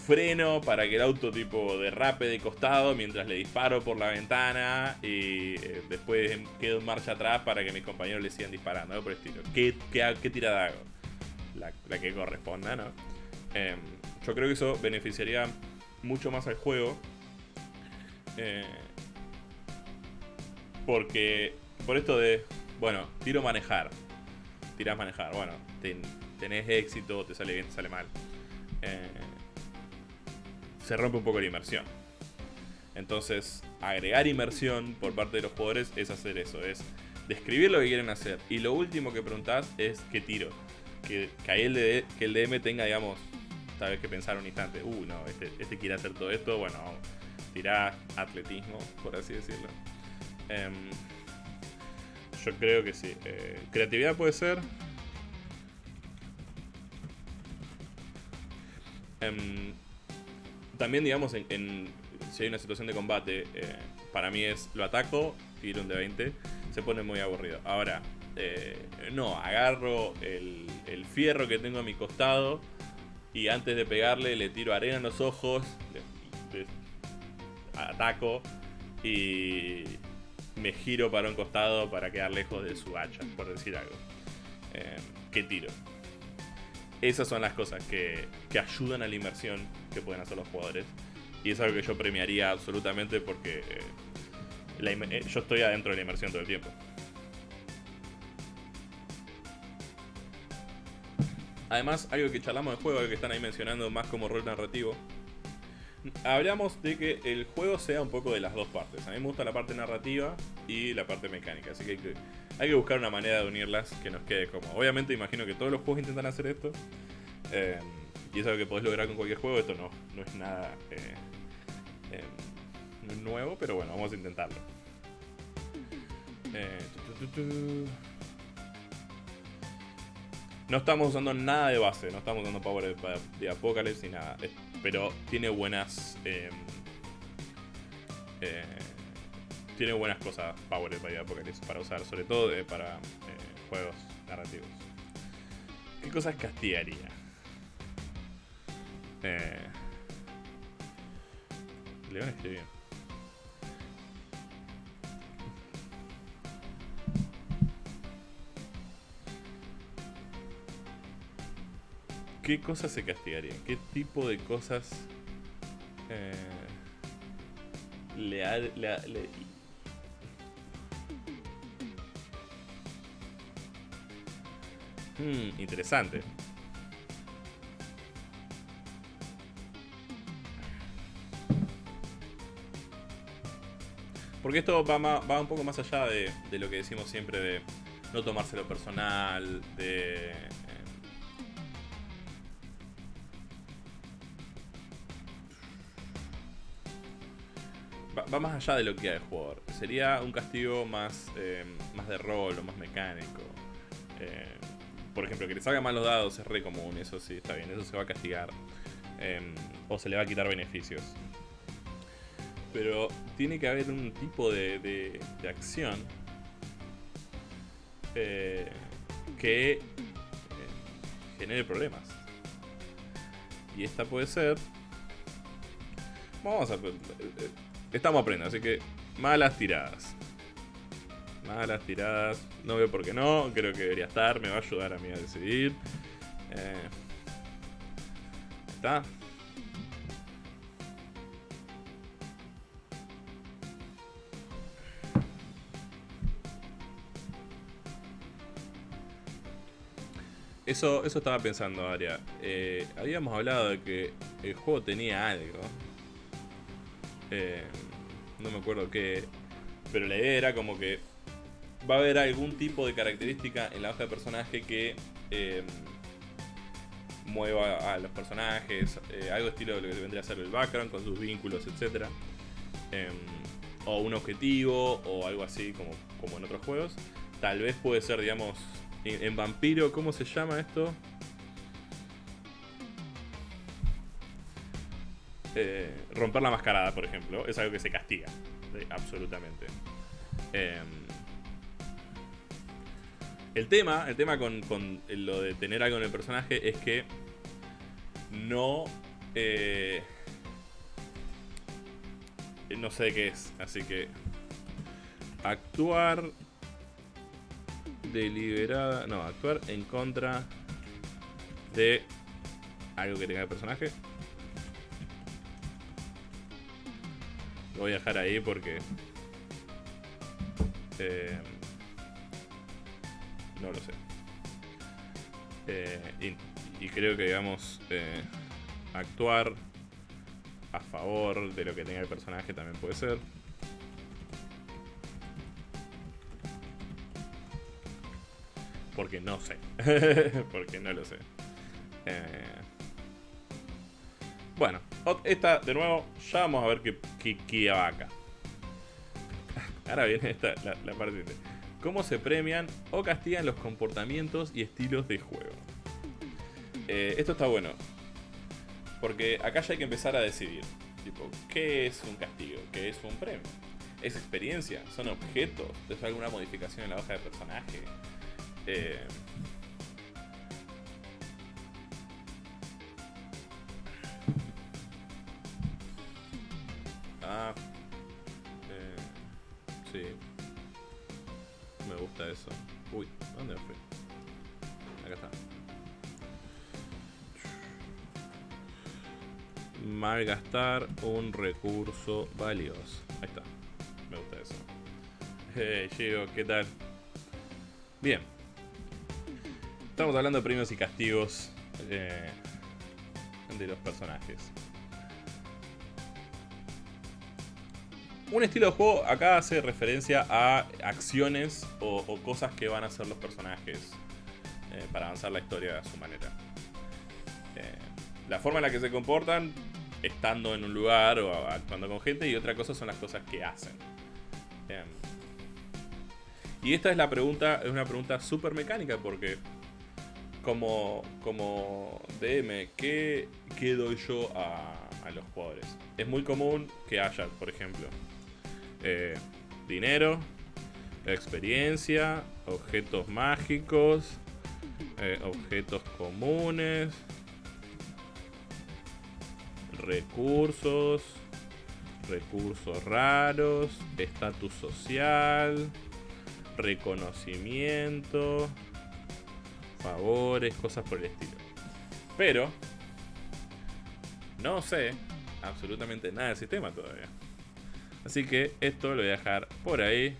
freno para que el auto tipo derrape de costado mientras le disparo por la ventana y eh, después quedo en marcha atrás para que mis compañeros le sigan disparando, por el estilo. ¿Qué, qué, qué tirada hago? La, que corresponda, ¿no? Eh, yo creo que eso beneficiaría mucho más al juego. Eh, porque por esto de, bueno, tiro manejar. Tirás manejar, bueno, ten, tenés éxito, te sale bien, te sale mal. Eh, se rompe un poco la inmersión. Entonces, agregar inmersión por parte de los jugadores es hacer eso, es describir lo que quieren hacer. Y lo último que preguntás es qué tiro. Que, que ahí el, que el DM tenga, digamos, tal vez que pensar un instante, uh, no, este, este quiere hacer todo esto, bueno, tirá atletismo, por así decirlo. Um, yo creo que sí. Eh, creatividad puede ser. Um, también, digamos, en, si hay una situación de combate, eh, para mí es lo ataco, tiro un de 20, se pone muy aburrido. Ahora, eh, no, agarro el, fierro que tengo a mi costado y antes de pegarle le tiro arena en los ojos, ataco y me giro para un costado para quedar lejos de su hacha, por decir algo. Eh, ¿Qué tiro? Esas son las cosas que, que, ayudan a la inmersión que pueden hacer los jugadores. Y es algo que yo premiaría absolutamente porque eh, eh, yo estoy adentro de la inmersión todo el tiempo. Además, algo que charlamos de juego, algo que están ahí mencionando más como rol narrativo, hablamos de que el juego sea un poco de las dos partes. A mí me gusta la parte narrativa y la parte mecánica, así que hay que, buscar una manera de unirlas que nos quede como. Obviamente imagino que todos los juegos intentan hacer esto. Eh, y es algo que podés lograr con cualquier juego. Esto no, no es nada eh, eh, nuevo, pero bueno, vamos a intentarlo. Tu, no estamos usando nada de base, no estamos usando power de, de Apocalypse ni nada pero tiene buenas. Eh, eh, tiene buenas cosas Power by Apocalypse para usar, sobre todo eh, para eh, juegos narrativos. ¿Qué cosas castigaría? Eh, León escribe bien. ¿Qué cosas se castigarían? ¿Qué tipo de cosas eh, le, ha, le, Hmm, interesante. Porque esto va, un poco más allá de, lo que decimos siempre de no tomárselo personal, de va más allá de lo que hay el jugador. Sería un castigo más, eh, más de rol o más mecánico. Eh, por ejemplo, que le salga mal los dados es re común, eso sí, está bien, eso se va a castigar. Eh, o se le va a quitar beneficios. Pero tiene que haber un tipo de, de, de acción eh, que eh, genere problemas. Y esta puede ser... Vamos a Estamos aprendiendo, así que malas tiradas. Malas tiradas. No veo por qué no. Creo que debería estar. Me va a ayudar a mí a decidir. Eh, está. Eso, eso estaba pensando, Aria. Eh, habíamos hablado de que el juego tenía algo. Eh, no me acuerdo qué. Pero la idea era como que va a haber algún tipo de característica en la hoja de personaje que em, mueva a los personajes, eh, algo estilo de lo que vendría a ser el background con sus vínculos, etc. Em, o un objetivo o algo así como, como en otros juegos. Tal vez puede ser, digamos, en, Vampiro, ¿cómo se llama esto? Eh, romper la mascarada, por ejemplo, es algo que se castiga. absolutamente. Eh, el tema, el tema con, lo de tener algo en el personaje es que no. eh, no sé qué es, así que. Actuar deliberada. No, actuar en contra de algo que tenga el personaje. Lo voy a dejar ahí porque. eh, no lo sé. Eh, y, creo que, digamos, eh, actuar a favor de lo que tenga el personaje también puede ser. Porque no sé. porque no lo sé. Eh, bueno, esta de nuevo, ya vamos a ver qué, qué, qué va acá. Ahora viene esta, la, la parte cómo se premian o castigan los comportamientos y estilos de juego. Eh, esto está bueno. Porque acá ya hay que empezar a decidir. Tipo, ¿qué es un castigo? ¿Qué es un premio? ¿Es experiencia? ¿Son objetos? ¿Es alguna modificación en la hoja de personaje? Eh, Ah. Eh, sí. Me gusta eso. Uy, ¿dónde fui? Acá está. Malgastar un recurso valioso. Ahí está. Me gusta eso. Hey, Gio, ¿qué tal? Bien. Estamos hablando de premios y castigos eh, de los personajes. Un estilo de juego acá hace referencia a acciones o, cosas que van a hacer los personajes eh, para avanzar la historia a su manera. Eh, la forma en la que se comportan estando en un lugar o actuando con gente y otra cosa son las cosas que hacen. Y esta es la pregunta, es una pregunta súper mecánica porque como, como DM, ¿qué, qué doy yo a, a los jugadores? Es muy común que haya, por ejemplo, eh, dinero, experiencia, objetos mágicos, eh, objetos comunes, recursos, recursos raros, estatus social, reconocimiento, favores, cosas por el estilo. Pero no sé absolutamente nada del sistema todavía. Así que esto lo voy a dejar por ahí.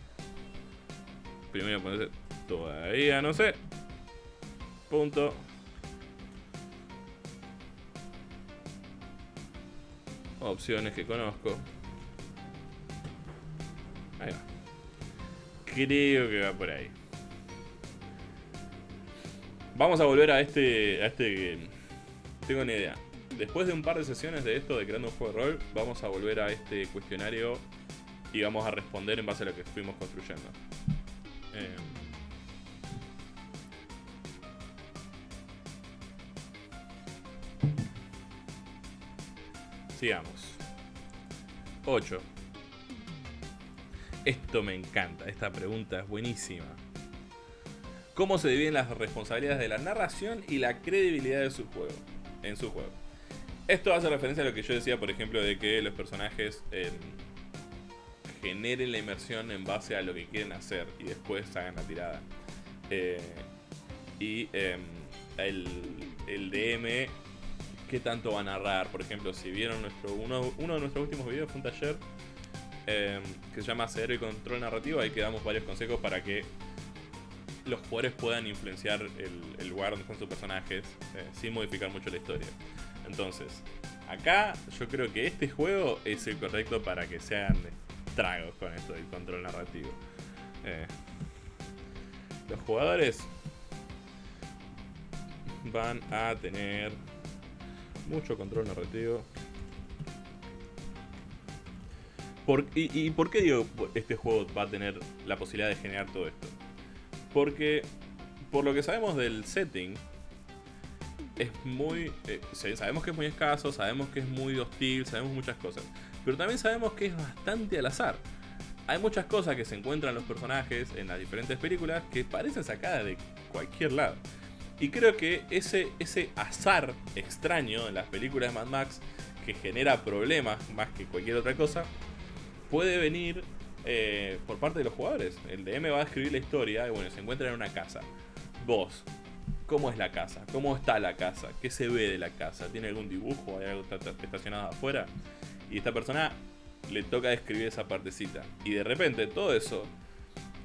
Primero ponerse todavía no sé. Punto. Opciones que conozco. Ahí va. Creo que va por ahí. Vamos a volver a este. a este. Tengo una idea. Después de un par de sesiones de esto de creando un juego de rol, vamos a volver a este cuestionario y vamos a responder en base a lo que fuimos construyendo. Eh, Sigamos. 8. Esto me encanta, esta pregunta es buenísima. ¿Cómo se dividen las responsabilidades de la narración y la credibilidad de su juego? En su juego. Esto hace referencia a lo que yo decía, por ejemplo, de que los personajes eh, generen la inmersión en base a lo que quieren hacer y después hagan la tirada. Eh, y eh, el, el DM, ¿qué tanto va a narrar? Por ejemplo, si vieron nuestro uno, uno de nuestros últimos videos, fue un taller eh, que se llama Cero y Control Narrativo, ahí que damos varios consejos para que los jugadores puedan influenciar el, el lugar donde están sus personajes eh, sin modificar mucho la historia. Entonces, acá yo creo que este juego es el correcto para que sean estragos con esto del control narrativo. Eh, los jugadores van a tener mucho control narrativo. y, por qué digo este juego va a tener la posibilidad de generar todo esto? Porque por lo que sabemos del setting, es muy... Eh, sabemos que es muy escaso, sabemos que es muy hostil, sabemos muchas cosas. Pero también sabemos que es bastante al azar. Hay muchas cosas que se encuentran los personajes en las diferentes películas que parecen sacadas de cualquier lado. Y creo que ese, ese azar extraño en las películas de Mad Max que genera problemas más que cualquier otra cosa, puede venir eh, por parte de los jugadores. El DM va a escribir la historia y bueno, se encuentra en una casa. Vos, ¿cómo es la casa? ¿Cómo está la casa? ¿Qué se ve de la casa? ¿Tiene algún dibujo? ¿Hay algo estacionado afuera? Y esta persona le toca describir esa partecita. Y de repente todo eso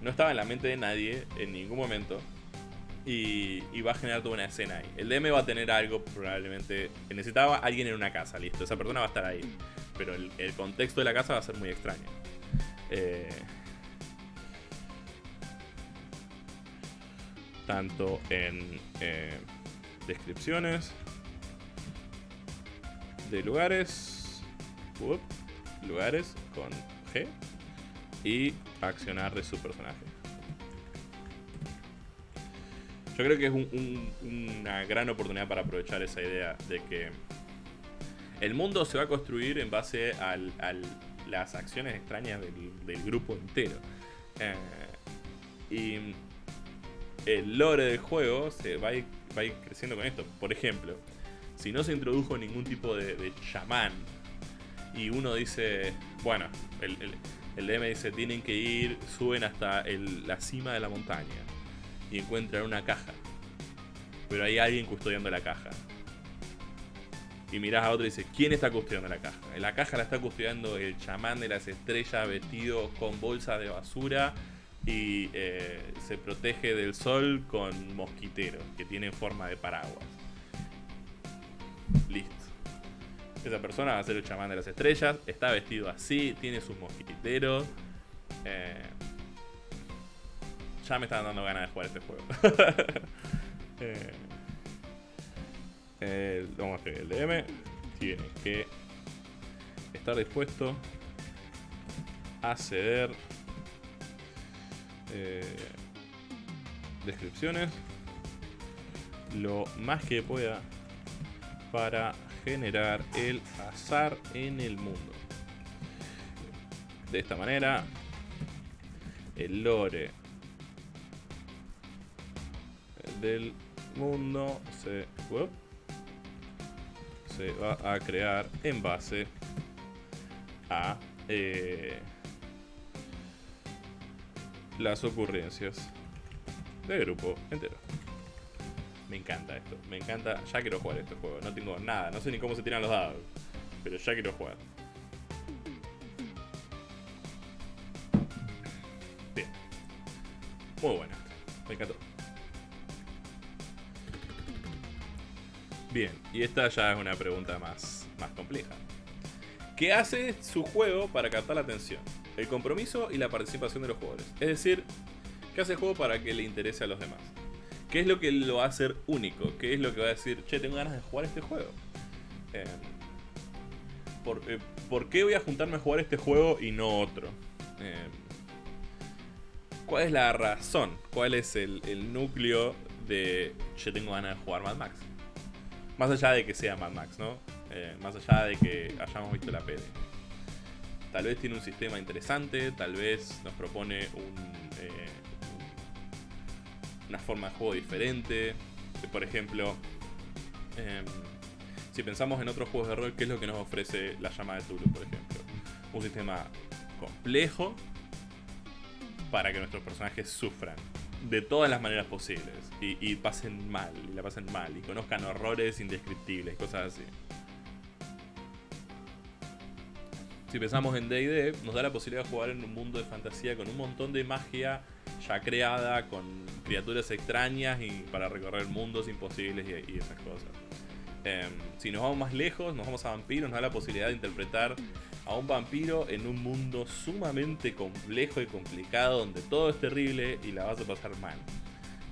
no estaba en la mente de nadie en ningún momento. Y, va a generar toda una escena ahí. El DM va a tener algo probablemente... Necesitaba alguien en una casa, listo. Esa persona va a estar ahí. Pero el, contexto de la casa va a ser muy extraño. Eh, tanto en eh, descripciones de lugares, lugares con G y accionar de su personaje. Yo creo que es una gran oportunidad para aprovechar esa idea de que el mundo se va a construir en base a las acciones extrañas del, grupo entero. Eh, y el lore del juego se va a, ir, creciendo con esto. Por ejemplo, si no se introdujo ningún tipo de, chamán y uno dice, bueno, el, DM dice, tienen que ir, suben hasta la cima de la montaña y encuentran una caja. Pero hay alguien custodiando la caja. Y miras a otro y dices, ¿quién está custodiando la caja? La caja la está custodiando el chamán de las estrellas vestido con bolsa de basura y eh, se protege del sol con mosquiteros que tienen forma de paraguas. Listo. Esa persona va a ser el chamán de las estrellas, está vestido así, tiene sus mosquiteros. Eh, ya me están dando ganas de jugar este juego. eh, vamos a hacer el DM. Tiene que estar dispuesto a ceder eh, descripciones lo más que pueda para generar el azar en el mundo. De esta manera, el lore del mundo se, va a crear en base a eh, las ocurrencias del grupo entero. Me encanta esto, me encanta. Ya quiero jugar este juego, no tengo nada, no sé ni cómo se tiran los dados, pero ya quiero jugar. Bien, muy bueno me encantó. Bien, y esta ya es una pregunta más, más compleja. ¿Qué hace su juego para captar la atención? el compromiso y la participación de los jugadores. Es decir, ¿qué hace el juego para que le interese a los demás? ¿Qué es lo que lo va a hacer único? ¿Qué es lo que va a decir, che, tengo ganas de jugar este juego? Em, eh, por, qué voy a juntarme a jugar este juego y no otro? Em, ¿Cuál es la razón? ¿Cuál es el, núcleo de, che, tengo ganas de jugar Mad Max? Más allá de que sea Mad Max, ¿no? Eh, más allá de que hayamos visto la PD. Tal vez tiene un sistema interesante, tal vez nos propone eh, una forma de juego diferente. Por ejemplo, em, si pensamos en otros juegos de rol, ¿qué es lo que nos ofrece la llama de Tulu, por ejemplo? Un sistema complejo para que nuestros personajes sufran de todas las maneras posibles y, y pasen mal, y la pasen mal, y conozcan horrores indescriptibles, cosas así. Si pensamos en DD, nos da la posibilidad de jugar en un mundo de fantasía con un montón de magia ya creada, con criaturas extrañas y para recorrer mundos imposibles y, esas cosas. Em, si nos vamos más lejos, nos vamos a vampiros, nos da la posibilidad de interpretar a a un vampiro en un mundo sumamente complejo y complicado donde todo es terrible y la vas a pasar mal.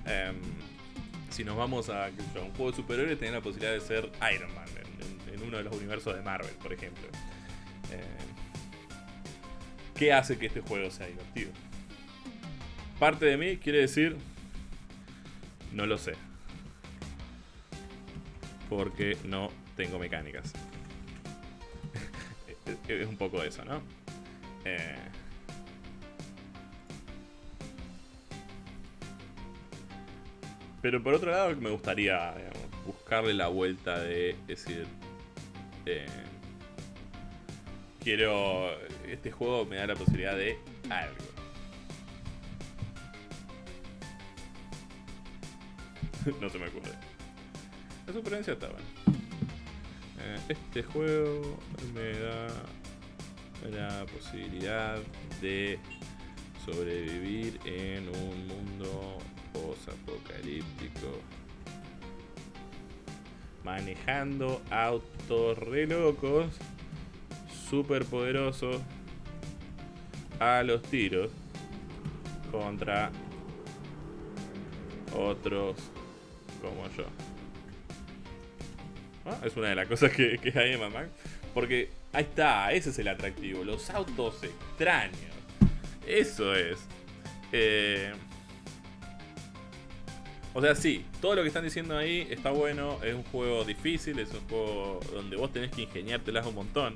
Em, si nos vamos a, un juego de superhéroes, tenés la posibilidad de ser Iron Man en, uno de los universos de Marvel, por ejemplo. Em, ¿Qué hace que este juego sea divertido? Parte de mí quiere decir, no lo sé. Porque no tengo mecánicas. es un poco eso, ¿no? Eh, pero por otro lado me gustaría buscarle la vuelta de decir... Eh, quiero... Este juego me da la posibilidad de algo. no se me ocurre. La supervivencia está bueno. Eh, este juego me da la posibilidad de sobrevivir en un mundo post-apocalíptico. Manejando autos re locos, super poderosos, a los tiros contra otros como yo. Es una de las cosas que, hay en Mad Porque ahí está, ese es el atractivo. Los autos extraños. Eso es. Eh, o sea, sí, todo lo que están diciendo ahí está bueno. Es un juego difícil, es un juego donde vos tenés que ingeniártelas un montón.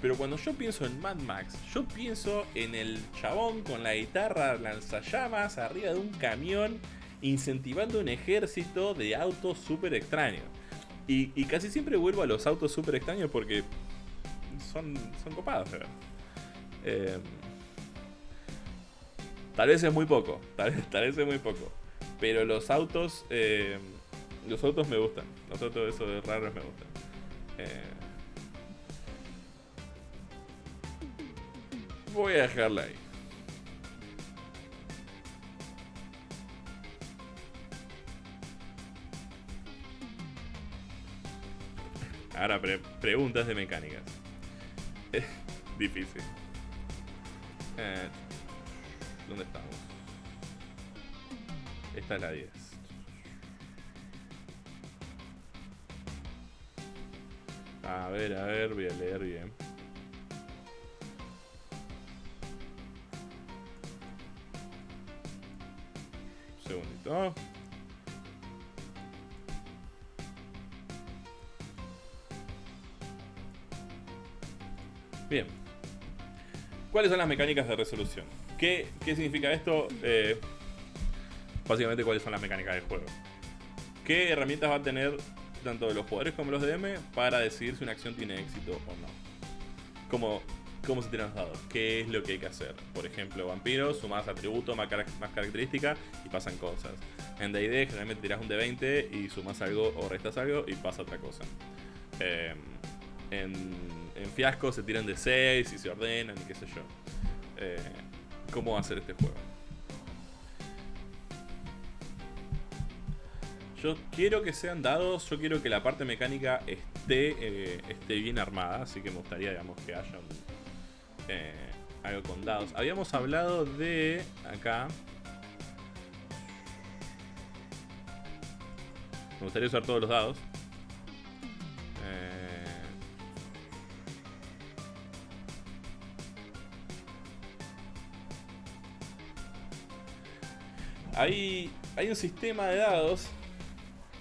Pero cuando yo pienso en Mad Max, yo pienso en el chabón con la guitarra lanzallamas arriba de un camión incentivando un ejército de autos súper extraños. Y, casi siempre vuelvo a los autos súper extraños porque son, son copados, eh, tal vez es muy poco, tal, vez es muy poco. Pero los autos, eh, los autos me gustan. Los autos esos raros me gustan. Eh, voy a dejarla ahí. Ahora, preguntas de mecánicas. Difícil. Eh, ¿Dónde estamos? Esta es la 10. A ver, a ver, voy a leer bien. Segundito. Bien. ¿Cuáles son las mecánicas de resolución? ¿Qué, significa esto? Eh, básicamente, ¿cuáles son las mecánicas del juego? ¿Qué herramientas va a tener tanto los jugadores como los DM para decidir si una acción tiene éxito o no? ¿Cómo, cómo se tiran los dados? ¿Qué es lo que hay que hacer? Por ejemplo, vampiros, sumas atributo, más, más característica y pasan cosas. En D&D generalmente tiras un D20 y sumas algo o restas algo y pasa otra cosa. Eh, en, en fiasco se tiran de 6 y se ordenan y qué sé yo. Eh, ¿Cómo va a ser este juego? Yo quiero que sean dados, yo quiero que la parte mecánica esté, eh, esté bien armada, así que me gustaría digamos, que haya eh, algo con dados. Habíamos hablado de acá. Me gustaría usar todos los dados. Hay, hay un sistema de dados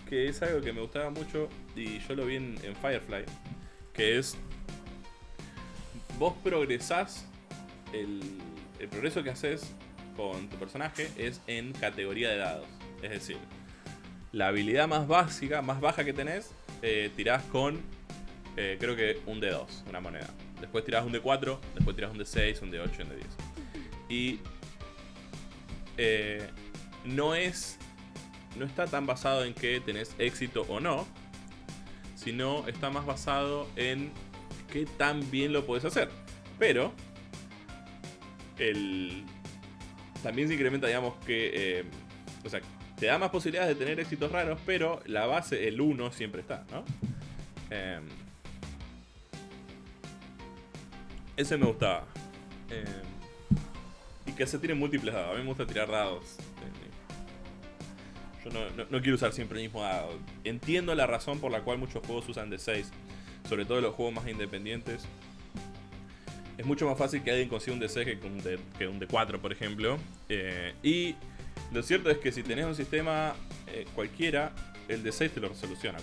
que es algo que me gustaba mucho y yo lo vi en, Firefly, que es vos progresás, el, el progreso que haces con tu personaje es en categoría de dados. Es decir, la habilidad más básica, más baja que tenés, eh, tirás con, eh, creo que un D2, una moneda. Después tirás un D4, después tirás un D6, un D8 y un D10. Y eh, no es. No está tan basado en que tenés éxito o no. Sino está más basado en qué tan bien lo puedes hacer. Pero. El. También se incrementa, digamos, que. Eh, o sea, te da más posibilidades de tener éxitos raros, pero la base, el 1, siempre está, ¿no? Em, Ese me gustaba. Eh, y que se tiren múltiples dados. A mí me gusta tirar dados. Eh, yo no, no, quiero usar siempre el mismo dado. Entiendo la razón por la cual muchos juegos usan de 6. Sobre todo los juegos más independientes. Es mucho más fácil que alguien consiga un D6 que un, D, que un D4, por ejemplo. Eh, y lo cierto es que si tenés un sistema cualquiera, el D6 te lo resoluciona.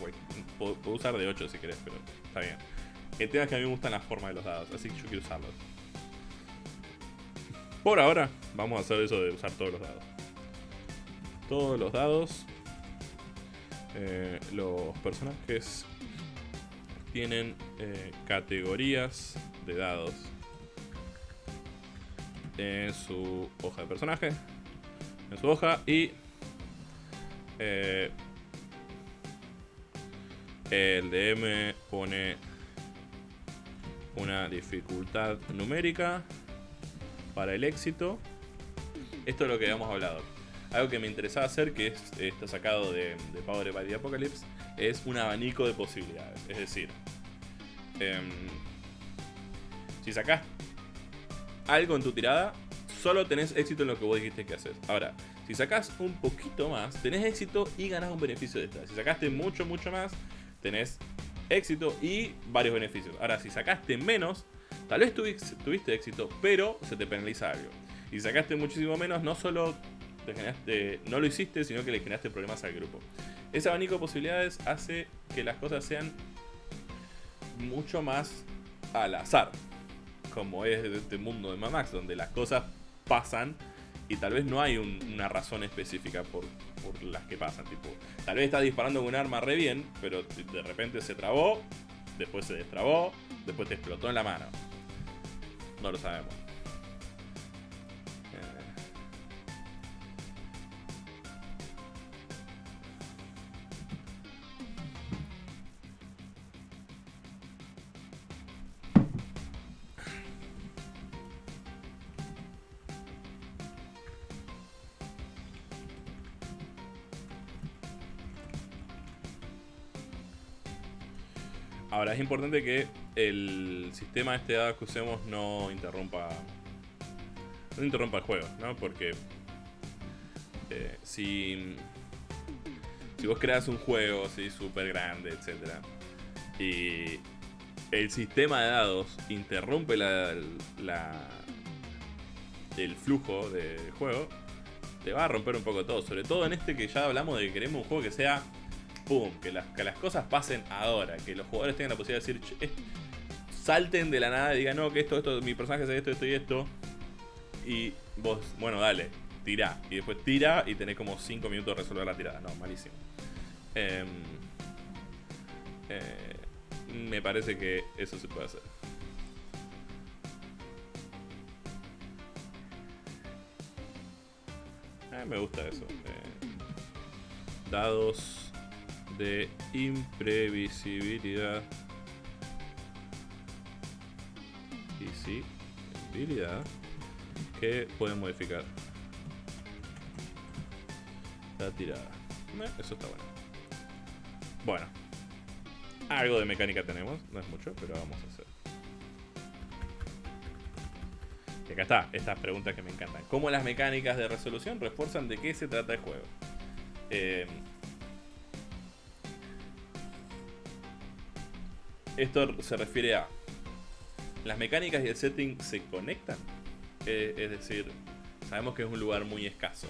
Puedo, usar de 8 si querés, pero está bien. El tema es que a mí me gustan las formas de los dados, así que yo quiero usarlos. Por ahora, vamos a hacer eso de usar todos los dados. Todos los dados. Eh, los personajes tienen eh, categorías de dados en su hoja de personaje, en su hoja y eh, el DM pone una dificultad numérica para el éxito. Esto es lo que habíamos hablado. Algo que me interesaba hacer, que es, está sacado de, Power by the Apocalypse, es un abanico de posibilidades. Es decir, em, si sacás algo en tu tirada, solo tenés éxito en lo que vos dijiste que haces. Ahora, si sacás un poquito más, tenés éxito y ganás un beneficio de esta. Si sacaste mucho, mucho más, tenés éxito y varios beneficios. Ahora, si sacaste menos, tal vez tuviste, éxito, pero se te penaliza algo. Y si sacaste muchísimo menos, no solo no lo hiciste, sino que le generaste problemas al grupo. Ese abanico de posibilidades hace que las cosas sean mucho más al azar. Como es este mundo de Mamax, donde las cosas pasan y tal vez no hay una razón específica por, por, las que pasan. Tipo, tal vez está disparando con un arma re bien, pero de repente se trabó, después se destrabó, después te explotó en la mano. No lo sabemos. Ahora, es importante que el sistema este dado que usemos no interrumpa. No interrumpa el juego, ¿no? Porque. Eh, si. Si vos creas un juego así súper grande, etc. Y. El sistema de dados interrumpe la, la el flujo del juego, te va a romper un poco todo. Sobre todo en este que ya hablamos de que queremos un juego que sea pum, que las, que las cosas pasen ahora, que los jugadores tengan la posibilidad de decir, salten de la nada y digan, no, que esto, esto, mi personaje hace esto, esto y esto. Y vos, bueno, dale, tira. Y después tira y tenés como 5 minutos de resolver la tirada. No, malísimo. Em, eh, me parece que eso se puede hacer. Eh, me gusta eso. Eh, dados de imprevisibilidad. Y sí, habilidad que puede modificar la tirada. Eh, eso está bueno. Bueno, algo de mecánica tenemos, no es mucho, pero vamos a hacer. Y acá está, estas preguntas que me encantan. ¿Cómo las mecánicas de resolución refuerzan de qué se trata el juego? Eh, Esto se refiere a las mecánicas y el setting se conectan. Eh, es decir, sabemos que es un lugar muy escaso,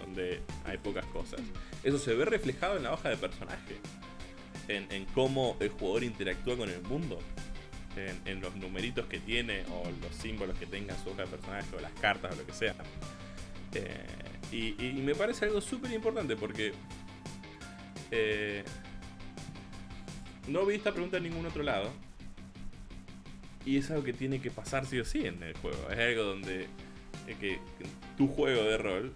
donde hay pocas cosas. Eso se ve reflejado en la hoja de personaje, en, cómo el jugador interactúa con el mundo, en, los numeritos que tiene o los símbolos que tenga en su hoja de personaje o las cartas o lo que sea. Eh, y, me parece algo súper importante porque eh, no vi esta pregunta en ningún otro lado. Y es algo que tiene que pasar sí o sí en el juego. Es algo donde que tu juego de rol,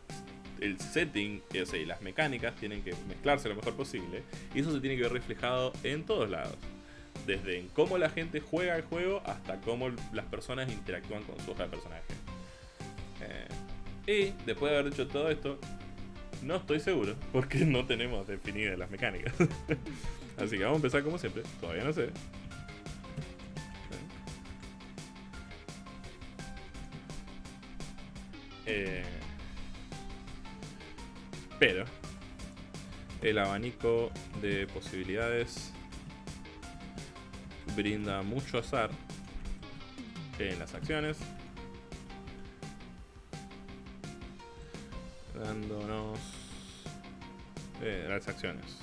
el setting o sea, y las mecánicas tienen que mezclarse lo mejor posible. Y eso se tiene que ver reflejado en todos lados. Desde en cómo la gente juega el juego hasta cómo las personas interactúan con su de personaje. Eh, y después de haber hecho todo esto, no estoy seguro porque no tenemos definidas las mecánicas. Así que vamos a empezar como siempre. Todavía no sé. Eh, pero el abanico de posibilidades brinda mucho azar en las acciones. Dándonos eh, las acciones.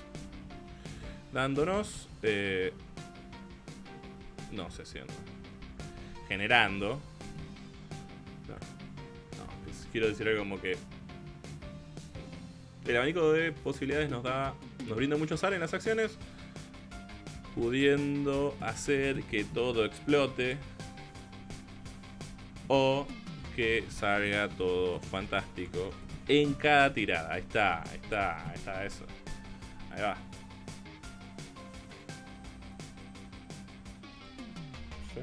Dándonos... Eh, no sé si Generando... No, quiero decir algo como que... El abanico de posibilidades nos da... Nos brinda mucho azar en las acciones pudiendo hacer que todo explote o que salga todo fantástico en cada tirada. Ahí está, ahí está, ahí está eso. Ahí va.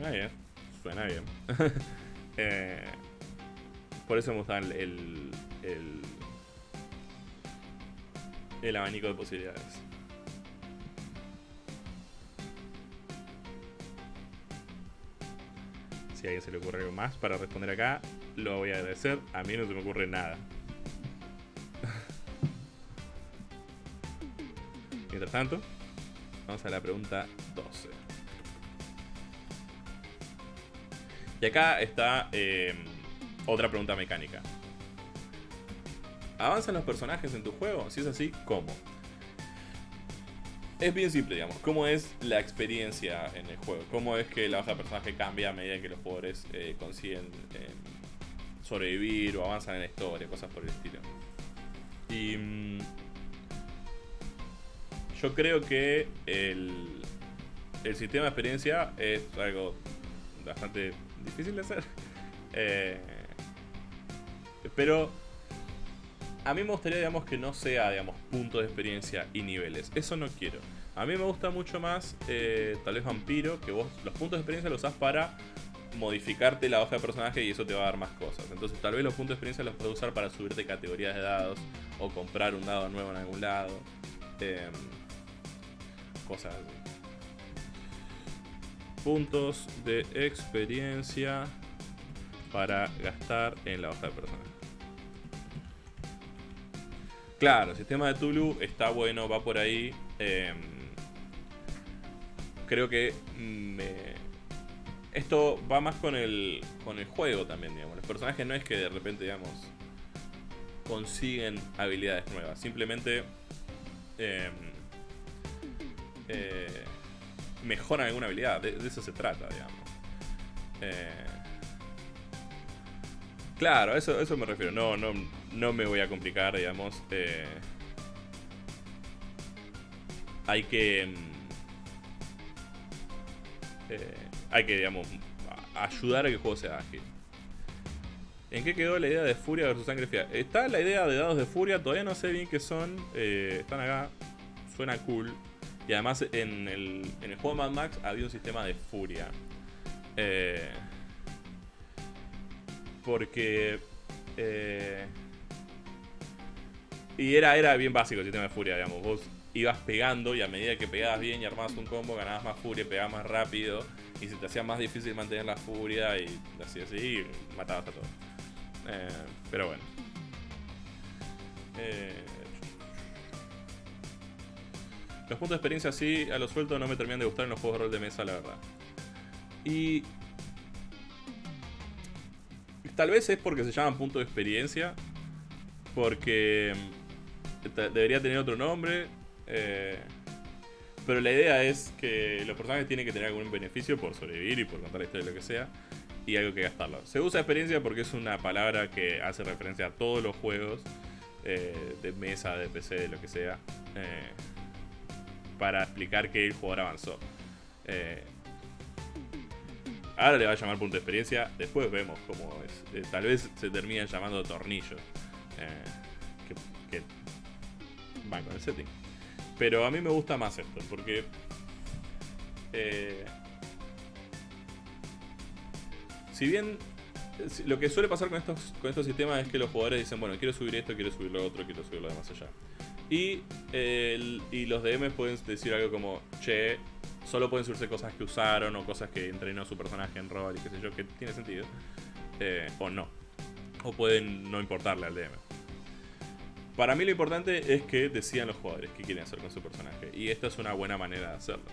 Suena bien, suena bien. Eh, por eso me gusta el, el, el abanico de posibilidades. Si a alguien se le ocurre algo más para responder acá, lo voy a agradecer. A mí no se me ocurre nada. Mientras tanto, vamos a la pregunta 12. Y acá está em, otra pregunta mecánica. ¿Avanzan los personajes en tu juego? Si es así, ¿cómo? es bien simple, digamos. ¿Cómo es la experiencia en el juego? ¿Cómo es que la hoja de personaje cambia a medida que los jugadores eh, consiguen eh, sobrevivir o avanzan en la historia, cosas por el estilo? Y. Mm, yo creo que el, el sistema de experiencia es algo bastante difícil de hacer. Eh, pero a mí me gustaría, digamos, que no sea, digamos, puntos de experiencia y niveles. Eso no quiero. A mí me gusta mucho más, eh, tal vez Vampiro, que vos los puntos de experiencia los usás para modificarte la hoja de personaje y eso te va a dar más cosas. Entonces tal vez los puntos de experiencia los puedes usar para subirte categorías de dados o comprar un dado nuevo en algún lado. Em, cosas así. Puntos de experiencia para gastar en la hoja de personaje. Claro, el sistema de Tulu está bueno, va por ahí. Em, creo que esto va más con el, con el juego también, digamos. Los personajes no es que de repente, digamos, consiguen habilidades nuevas. Simplemente em, eh, mejoran alguna habilidad. De, eso se trata, digamos. Eh, claro, eso, eso me refiero. No, no, no me voy a complicar, digamos. Eh, hay que... Mm, eh, hay que, digamos, ayudar a que el juego sea ágil. ¿En qué quedó la idea de Furia versus Sangre Fría? Está la idea de dados de Furia, todavía no sé bien qué son. Están acá, suena cool. Y además en el, en el juego Mad Max había un sistema de Furia. porque... Y era, era bien básico el sistema de furia, digamos. Vos ibas pegando y a medida que pegabas bien y armabas un combo, ganabas más furia, pegabas más rápido. Y se te hacía más difícil mantener la furia y así así, matabas a todos. Eh, pero bueno. Eh, los puntos de experiencia así, a lo suelto, no me terminan de gustar en los juegos de rol de mesa, la verdad. Y... Tal vez es porque se llaman puntos de experiencia. Porque debería tener otro nombre. Eh, pero la idea es que los personajes tienen que tener algún beneficio por sobrevivir y por contar la historia lo que sea. Y algo que gastarlo. Se usa experiencia porque es una palabra que hace referencia a todos los juegos eh, de mesa, de PC, de lo que sea. Eh, para explicar que el jugador avanzó. ahora le va a llamar punto de experiencia. Después vemos cómo es. tal vez se termina llamando tornillo. que con el setting. Pero a mí me gusta más esto, porque... Eh, si bien lo que suele pasar con estos, con estos sistemas es que los jugadores dicen, bueno, quiero subir esto, quiero subir lo otro, quiero subir lo demás allá. Y, y los DMs pueden decir algo como, che, solo pueden subirse cosas que usaron o cosas que entrenó su personaje en rol y qué sé yo, que tiene sentido. Eh, o no. O pueden no importarle al DM. Para mí lo importante es que decidan los jugadores qué quieren hacer con su personaje. Y esta es una buena manera de hacerlo.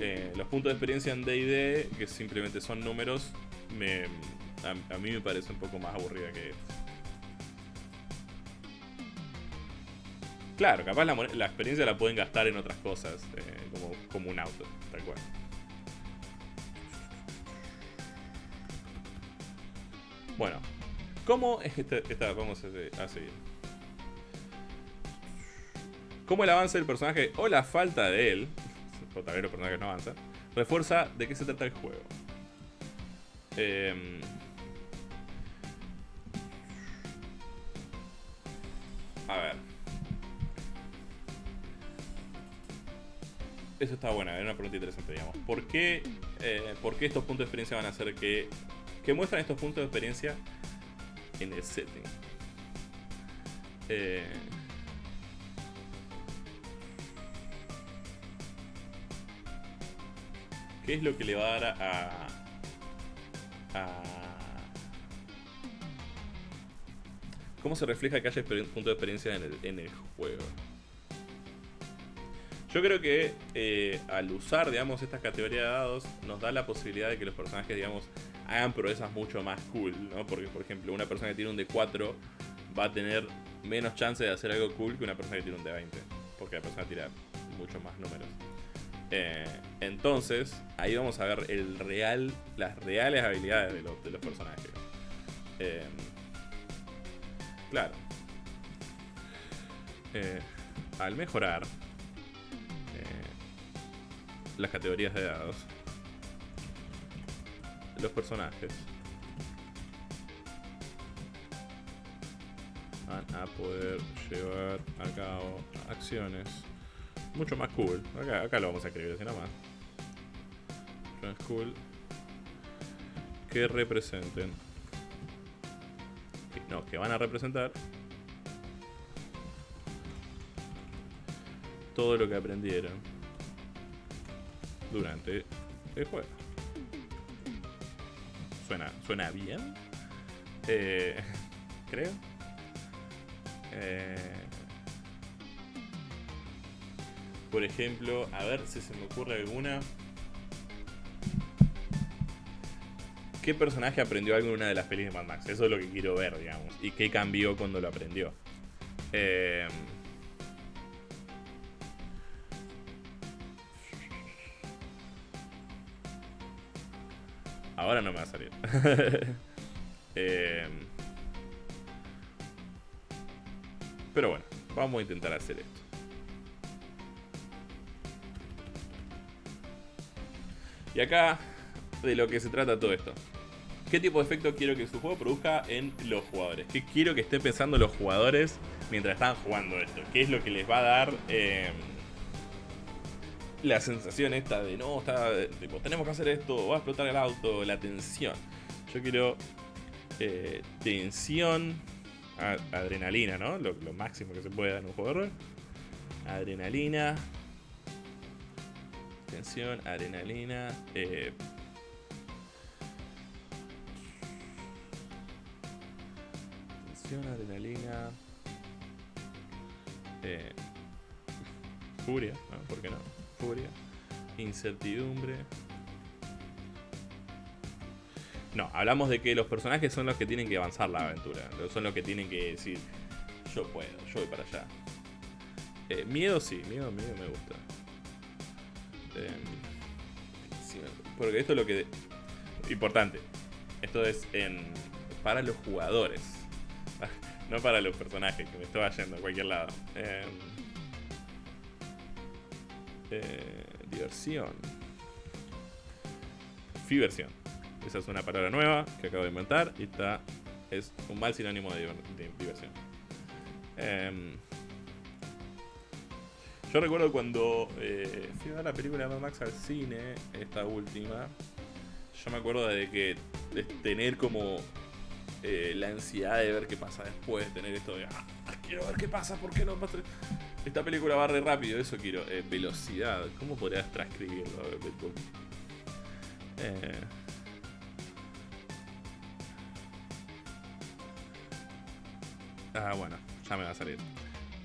Eh, los puntos de experiencia en DD, que simplemente son números, me, a, mí me parece un poco más aburrida que Claro, capaz la, experiencia la pueden gastar en otras cosas, eh, como, un auto, tal cual. Bueno, ¿cómo es este, esta, vamos a seguir? ¿Cómo el avance del personaje o la falta de él, o tal vez los personajes no avanzan, refuerza de qué se trata el juego? Eh, a ver. Eso está buena, es una pregunta interesante, digamos. ¿Por qué, eh, ¿Por qué estos puntos de experiencia van a hacer que... que muestran estos puntos de experiencia en el setting? Eh, ¿Qué es lo que le va a dar a, a ¿Cómo se refleja que haya punto de experiencia en el, juego? Yo creo que eh, al usar, digamos, estas categorías de dados, nos da la posibilidad de que los personajes, digamos, hagan proezas mucho más cool, ¿no? Porque, por ejemplo, una persona que tiene un D4 va a tener menos chance de hacer algo cool que una persona que tiene un D20. Porque la persona tira mucho más números. Eh, entonces, ahí vamos a ver el real, las reales habilidades de, los personajes. Eh, claro. Al mejorar las categorías de dados, los personajes van a poder llevar a cabo acciones mucho más cool. Acá, lo vamos a escribir así nomás. Más cool. Que representen. No, que van a representar todo lo que aprendieron durante el juego. Suena, suena bien. Eh, creo. Eh, por ejemplo, a ver si se me ocurre alguna. ¿Qué personaje aprendió algo en una de las pelis de Mad Max? Eso es lo que quiero ver, digamos. ¿Y qué cambió cuando lo aprendió? Eh... Ahora no me va a salir. eh... Pero bueno, vamos a intentar hacer esto. Y acá, de lo que se trata todo esto. ¿Qué tipo de efecto quiero que su juego produzca en los jugadores? ¿Qué quiero que estén pensando los jugadores mientras están jugando esto? ¿Qué es lo que les va a dar em, la sensación esta de no, está, tenemos que hacer esto, va a explotar el auto, la tensión? Yo quiero eh, tensión, adrenalina, ¿no? Lo, lo, máximo que se puede dar en un juego de rol. Adrenalina, tensión, adrenalina. Eh, tensión, adrenalina. Eh, furia, ¿no? ¿Por qué no? Incertidumbre. No, hablamos de que los personajes son los que tienen que avanzar la aventura. Son los que tienen que decir, yo puedo, yo voy para allá. Eh, miedo sí, miedo, miedo me gusta. Em, porque esto es lo que... Importante. Esto es en, para los jugadores. no para los personajes, que me estaba yendo a cualquier lado. Em, eh, diversión. Fiversión. Esa es una palabra nueva que acabo de inventar y está es un mal sinónimo de, diversión. Em, yo recuerdo cuando eh, fui a ver la película de Mad Max al cine, esta última, yo me acuerdo de que de tener como eh, la ansiedad de ver qué pasa después, tener esto de, ah, quiero ver qué pasa, ¿por qué no? Esta película va re rápido, eso quiero. Eh, velocidad, ¿cómo podrías transcribirlo? Ah, bueno, ya me va a salir.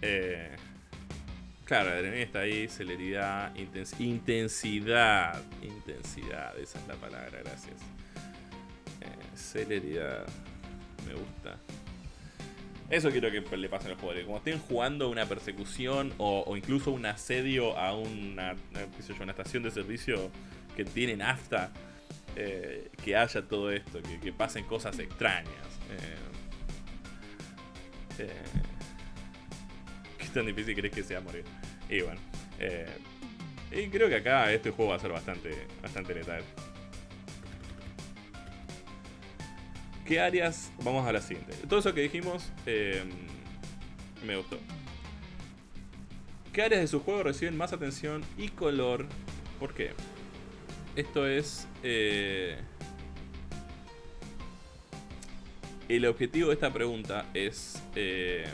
Eh, claro, la adrenalina está ahí, celeridad, intensidad. Intensidad, esa es la palabra, gracias. Eh, celeridad, me gusta. Eso quiero que le pase a los jugadores. Como estén jugando una persecución o, incluso un asedio a una, una estación de servicio que tiene nafta, eh, que haya todo esto, que, pasen cosas extrañas. Eh, eh, ¿Qué tan difícil crees que sea morir? Y bueno, y creo que acá este juego va a ser bastante, bastante letal. ¿Qué áreas? Vamos a la siguiente. Todo eso que dijimos em, me gustó. ¿Qué áreas de su juego reciben más atención y color? ¿Por qué? Esto es... Eh, el objetivo de esta pregunta es... Eh,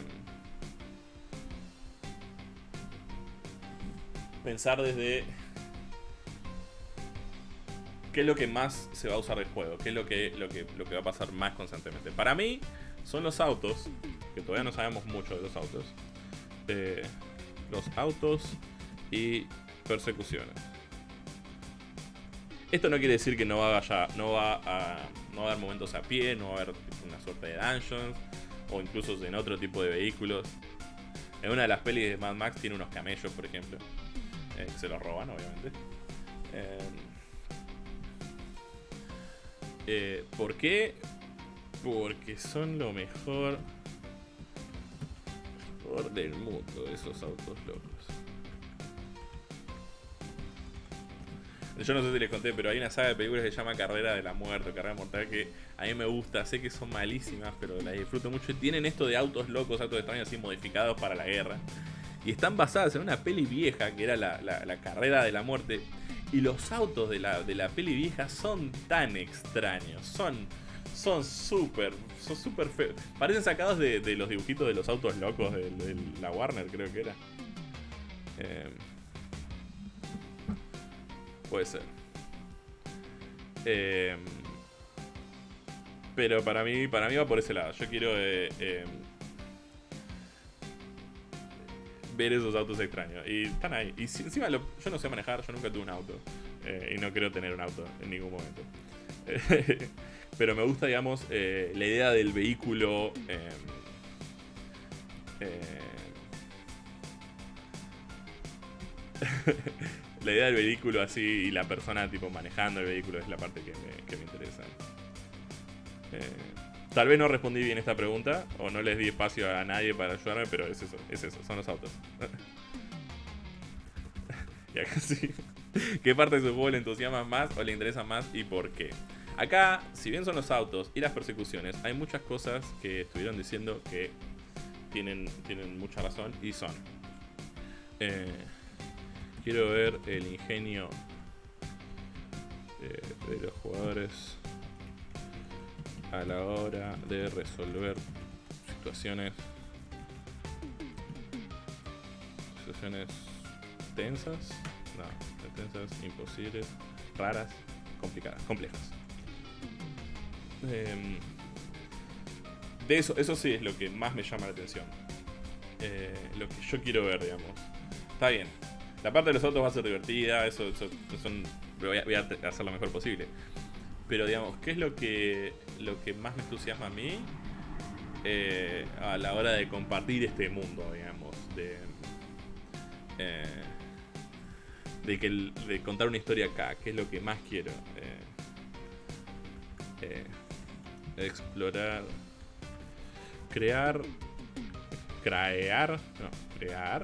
pensar desde qué es lo que más se va a usar del juego, qué es lo que, lo que, lo que va a pasar más constantemente. Para mí, son los autos, que todavía no sabemos mucho de los autos. Los autos y persecuciones. Esto no quiere decir que no va, a, no va a no va a haber momentos a pie, no va a haber una suerte de dungeons o incluso en otro tipo de vehículos. En una de las pelis de Mad Max tiene unos camellos, por ejemplo, eh, se los roban, obviamente. Eh, eh, ¿Por qué? Porque son lo mejor del mundo, esos autos locos. Yo no sé si les conté, pero hay una saga de películas que se llama Carrera de la Muerte, Carrera Mortal, que a mí me gusta. Sé que son malísimas, pero las disfruto mucho. Y tienen esto de autos locos, autos extraños así modificados para la guerra. Y están basadas en una peli vieja que era la, la Carrera de la Muerte. Y los autos de la, de la peli vieja son tan extraños. Son son súper, son súper feos. Parecen sacados de, los dibujitos de los autos locos de, la Warner, creo que era. Em, puede ser. Em, pero para mí, para mí va por ese lado. Yo quiero eh, ver esos autos extraños. Y están ahí. Y encima yo no sé manejar, yo nunca tuve un auto. Eh, y no quiero tener un auto en ningún momento. Pero me gusta, digamos, eh, la idea del vehículo. Eh, la idea del vehículo así y la persona tipo manejando el vehículo es la parte que me, que me interesa. Tal vez no respondí bien esta pregunta o no les di espacio a nadie para ayudarme, pero es eso, es eso, son los autos. y acá sí. ¿Qué parte de su juego le entusiasma más o le interesa más y por qué? Acá, si bien son los autos y las persecuciones, hay muchas cosas que estuvieron diciendo que tienen, tienen mucha razón y son. Eh, quiero ver el ingenio de los jugadores a la hora de resolver situaciones situaciones tensas no, tensas, imposibles, raras, complicadas, complejas. Em, de eso, eso sí es lo que más me llama la atención. Eh, lo que yo quiero ver, digamos. Está bien. La parte de los autos va a ser divertida, eso, eso, voy, a, voy, a, hacer lo mejor posible. Pero digamos, ¿qué es lo que, lo que más me entusiasma a mí? Eh, a la hora de compartir este mundo, digamos. De, eh, de, que, de contar una historia acá, que es lo que más quiero. Eh, explorar. Crear. Crear. No, crear.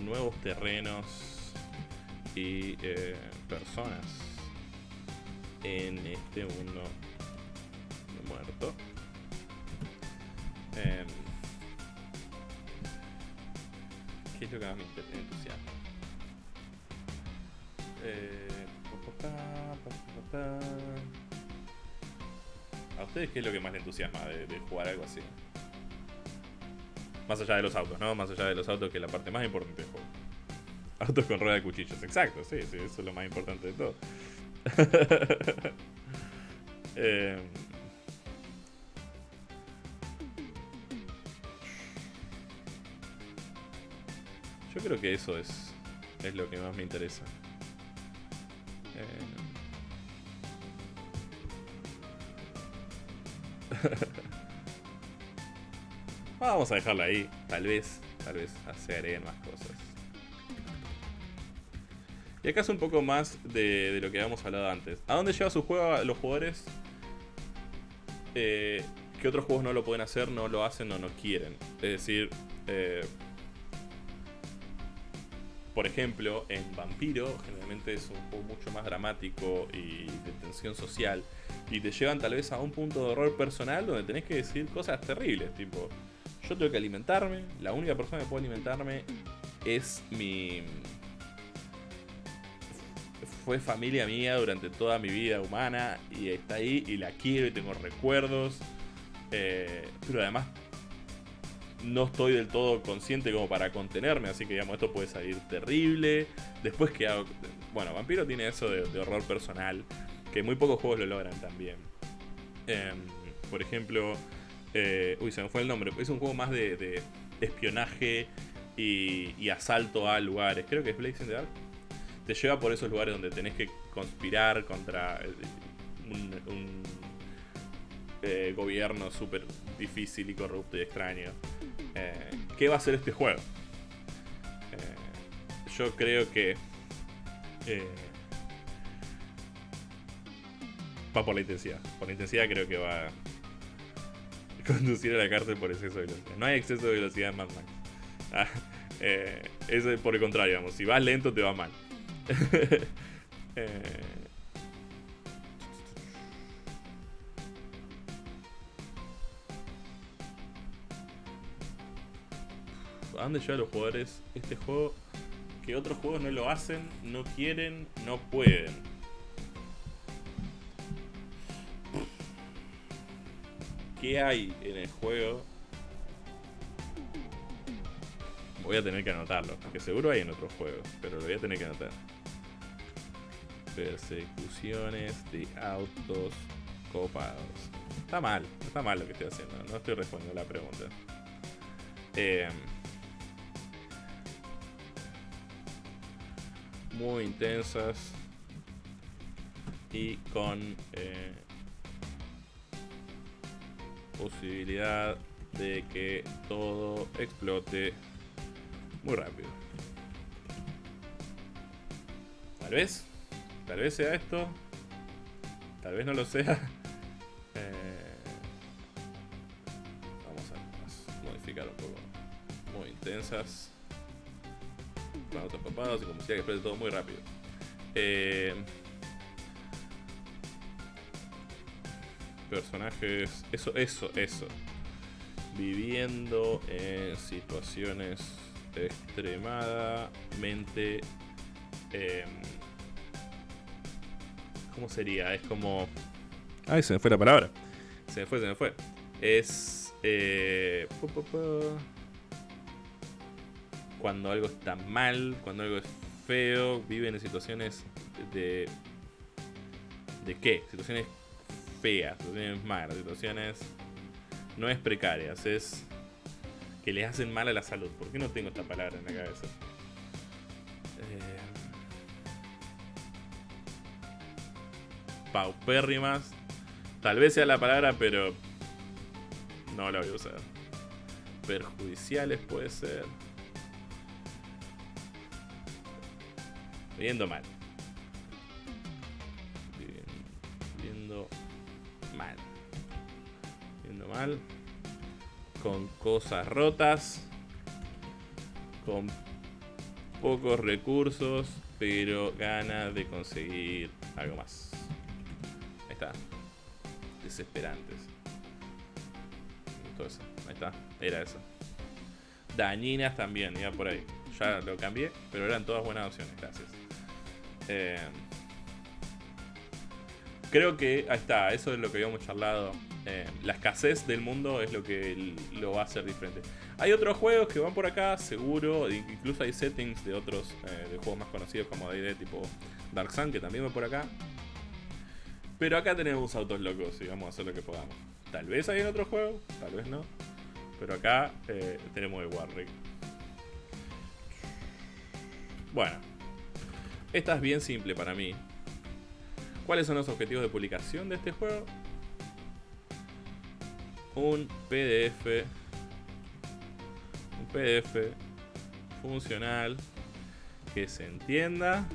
nuevos terrenos y personas en este mundo muerto. Eh, ¿Qué es lo que más me entusiasma? Eh, ¿A ustedes qué es lo que más les entusiasma de, de, jugar algo así? Más allá de los autos, ¿no? Más allá de los autos, que es la parte más importante del juego. Autos con rueda de cuchillos, exacto, sí, sí, eso es lo más importante de todo. Eh, yo creo que eso es, es lo que más me interesa. Eh, vamos a dejarla ahí, tal vez, tal vez se más cosas. Y acá es un poco más de, lo que habíamos hablado antes. ¿A dónde lleva su juego a los jugadores? Eh, que otros juegos no lo pueden hacer, no lo hacen o no quieren. Es decir, eh, por ejemplo, en Vampiro generalmente es un juego mucho más dramático y de tensión social. Y te llevan tal vez a un punto de horror personal donde tenés que decir cosas terribles, tipo, yo tengo que alimentarme, la única persona que puede alimentarme es mi... Fue familia mía durante toda mi vida humana y está ahí y la quiero y tengo recuerdos. Eh, pero además no estoy del todo consciente como para contenerme, así que digamos, esto puede salir terrible. Después que. Bueno, Vampiro tiene eso de, horror personal, que muy pocos juegos lo logran también. Em, por ejemplo, eh, uy, se me fue el nombre, es un juego más de, espionaje y, asalto a lugares. Creo que es Blazing the Dark. Te lleva por esos lugares donde tenés que conspirar contra eh, un, eh, gobierno súper difícil y corrupto y extraño. Eh, ¿Qué va a ser este juego? Yo creo que... Va por la intensidad. Por la intensidad creo que va a conducir a la cárcel por exceso de velocidad. No hay exceso de velocidad en Mad Max. Ah, es por el contrario, vamos. Si vas lento te va mal. a dónde lleva a los jugadores este juego que otros juegos no lo hacen, no quieren, no pueden. ¿Qué hay en el juego? Voy a tener que anotarlo, que seguro hay en otros juegos, pero lo voy a tener que anotar. Persecuciones de autos copados. Está mal, está mal lo que estoy haciendo, no estoy respondiendo la pregunta. Eh, muy intensas y con eh, posibilidad de que todo explote muy rápido. Tal vez, tal vez sea esto, tal vez no lo sea. Eh, vamos a modificar un poco. Muy intensas con autos copados y como decía que explota todo muy rápido. Eh, personajes, eso, eso, eso. Viviendo en situaciones extremadamente... Eh, ¿Cómo sería? Es como... Ay, se me fue la palabra. Se me fue, se me fue. Es... Eh, cuando algo está mal, cuando algo es feo, viven en situaciones de... ¿De qué? Situaciones feas, situaciones malas, situaciones... No es precarias, es que les hacen mal a la salud. ¿Por qué no tengo esta palabra en la cabeza? Eh, paupérrimas. Tal vez sea la palabra, pero no la voy a usar. Perjudiciales puede ser. Viendo mal. Viendo mal. Viendo mal. Con cosas rotas. Con pocos recursos. Pero ganas de conseguir algo más. Está. Desesperantes. Eso. Ahí está. Era eso. Dañinas también, iba por ahí. Ya lo cambié, pero eran todas buenas opciones. Gracias. Eh, creo que ahí está, eso es lo que habíamos charlado. Eh, la escasez del mundo es lo que lo va a hacer diferente. Hay otros juegos que van por acá, seguro. Incluso hay settings de otros eh, de juegos más conocidos como D&D tipo Dark Sun que también va por acá. Pero acá tenemos autos locos y vamos a hacer lo que podamos. Tal vez hay en otro juego, tal vez no. Pero acá tenemos el Warrick. Bueno, esta es bien simple para mí. ¿Cuáles son los objetivos de publicación de este juego? Un PDF. Un PDF funcional que se entienda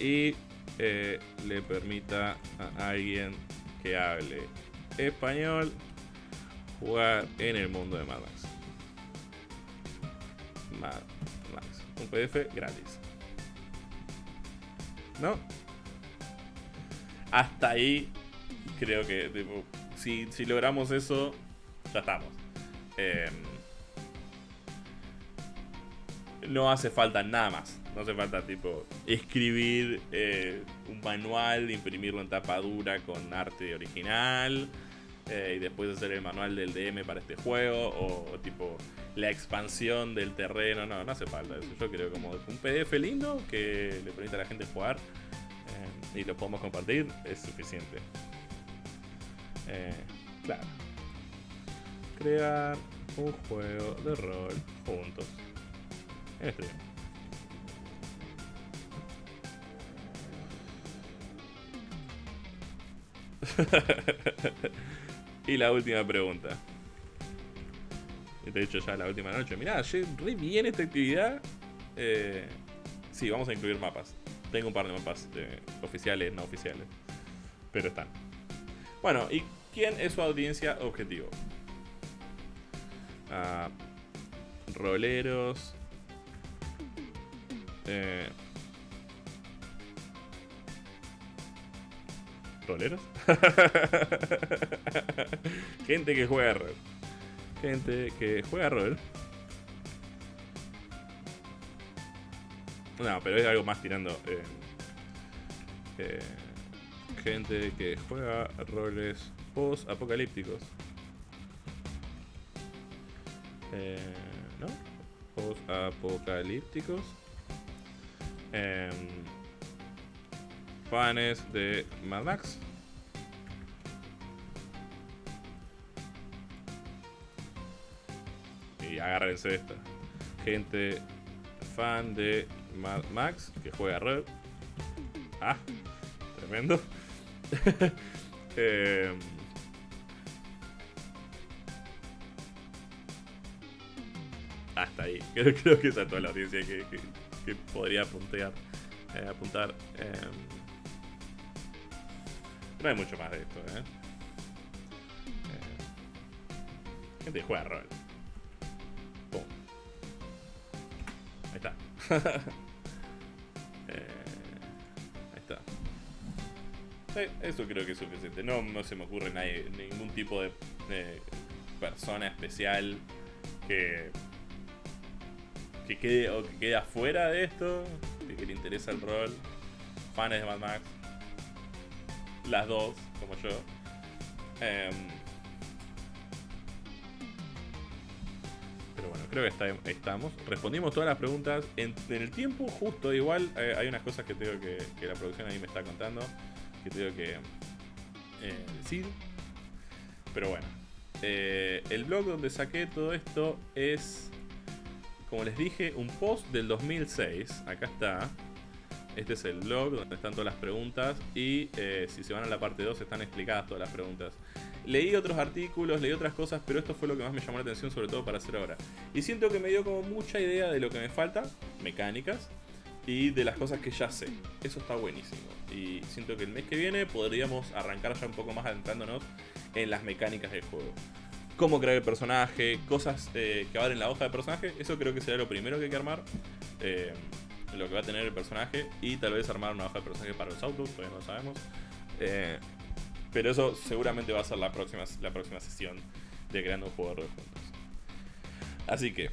y eh, le permita a alguien que hable español jugar en el mundo de Mad Max. Mad Max. Un PDF gratis. ¿No? Hasta ahí creo que si, si, logramos eso, ya estamos. Em, no hace falta nada más. No hace falta, tipo, escribir eh, un manual, imprimirlo en tapa dura con arte original. Eh, y después hacer el manual del DM para este juego. O, tipo, la expansión del terreno. No, no hace falta eso. Yo creo como un PDF lindo que le permita a la gente jugar. Eh, y lo podemos compartir. Es suficiente. claro. Crear un juego de rol juntos. Y la última pregunta. De hecho, ya la última noche. Mirá, re bien esta actividad. Eh, sí, vamos a incluir mapas. Tengo un par de mapas eh, oficiales, no oficiales. Pero están. Bueno, ¿y quién es su audiencia objetivo? Ah, roleros, eh, ¿Roleros? Gente que juega rol. Gente que juega rol. No, pero es algo más tirando. Eh, eh, gente que juega roles post-apocalípticos. Eh, ¿No? Post-apocalípticos. Eh, fanes de Mad Max. Y agárrense esta. Gente fan de Mad Max que juega Red. Ah, tremendo. eh, hasta ahí. Creo, creo, que esa es toda la audiencia que, que podría apuntar. Eh, apuntar. Eh, no hay mucho más de esto, ¿eh? eh gente juega rol. Pum. Ahí está. eh, ahí está. Eso creo que es suficiente. No, no se me ocurre nadie, ningún tipo de persona especial que que quede o que quede afuera de esto que le interesa el rol, fans de Mad Max, las dos, como yo. Em, pero bueno, creo que estamos. Respondimos todas las preguntas en, el tiempo justo. Igual eh, hay unas cosas que tengo que, que la producción ahí me está contando, que tengo que eh, decir. Pero bueno, eh, el blog donde saqué todo esto es como les dije, un post del 2006. Acá está. Este es el blog donde están todas las preguntas. Y eh, si se van a la parte 2 están explicadas todas las preguntas. Leí otros artículos, leí otras cosas, pero esto fue lo que más me llamó la atención, sobre todo para hacer ahora. Y siento que me dio como mucha idea de lo que me falta, mecánicas, y de las cosas que ya sé. Eso está buenísimo. Y siento que el mes que viene podríamos arrancar ya un poco más adentrándonos en las mecánicas del juego cómo crear el personaje, cosas eh, que van en la hoja de personaje. Eso creo que será lo primero que hay que armar. Eh, lo que va a tener el personaje. Y tal vez armar una hoja de personaje para los autos, todavía no lo sabemos. Eh, pero eso seguramente va a ser la próxima, la próxima sesión de creando un juego de juntos. Así que.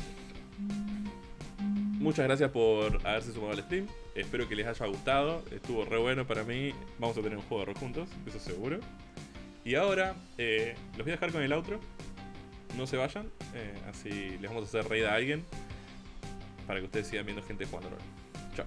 Muchas gracias por haberse sumado al stream. Espero que les haya gustado. Estuvo re bueno para mí. Vamos a tener un juego de rol juntos, eso seguro. Y ahora los voy a dejar con el outro no se vayan. Eh, así les vamos a hacer reír a alguien. Para que ustedes sigan viendo gente jugando Chao.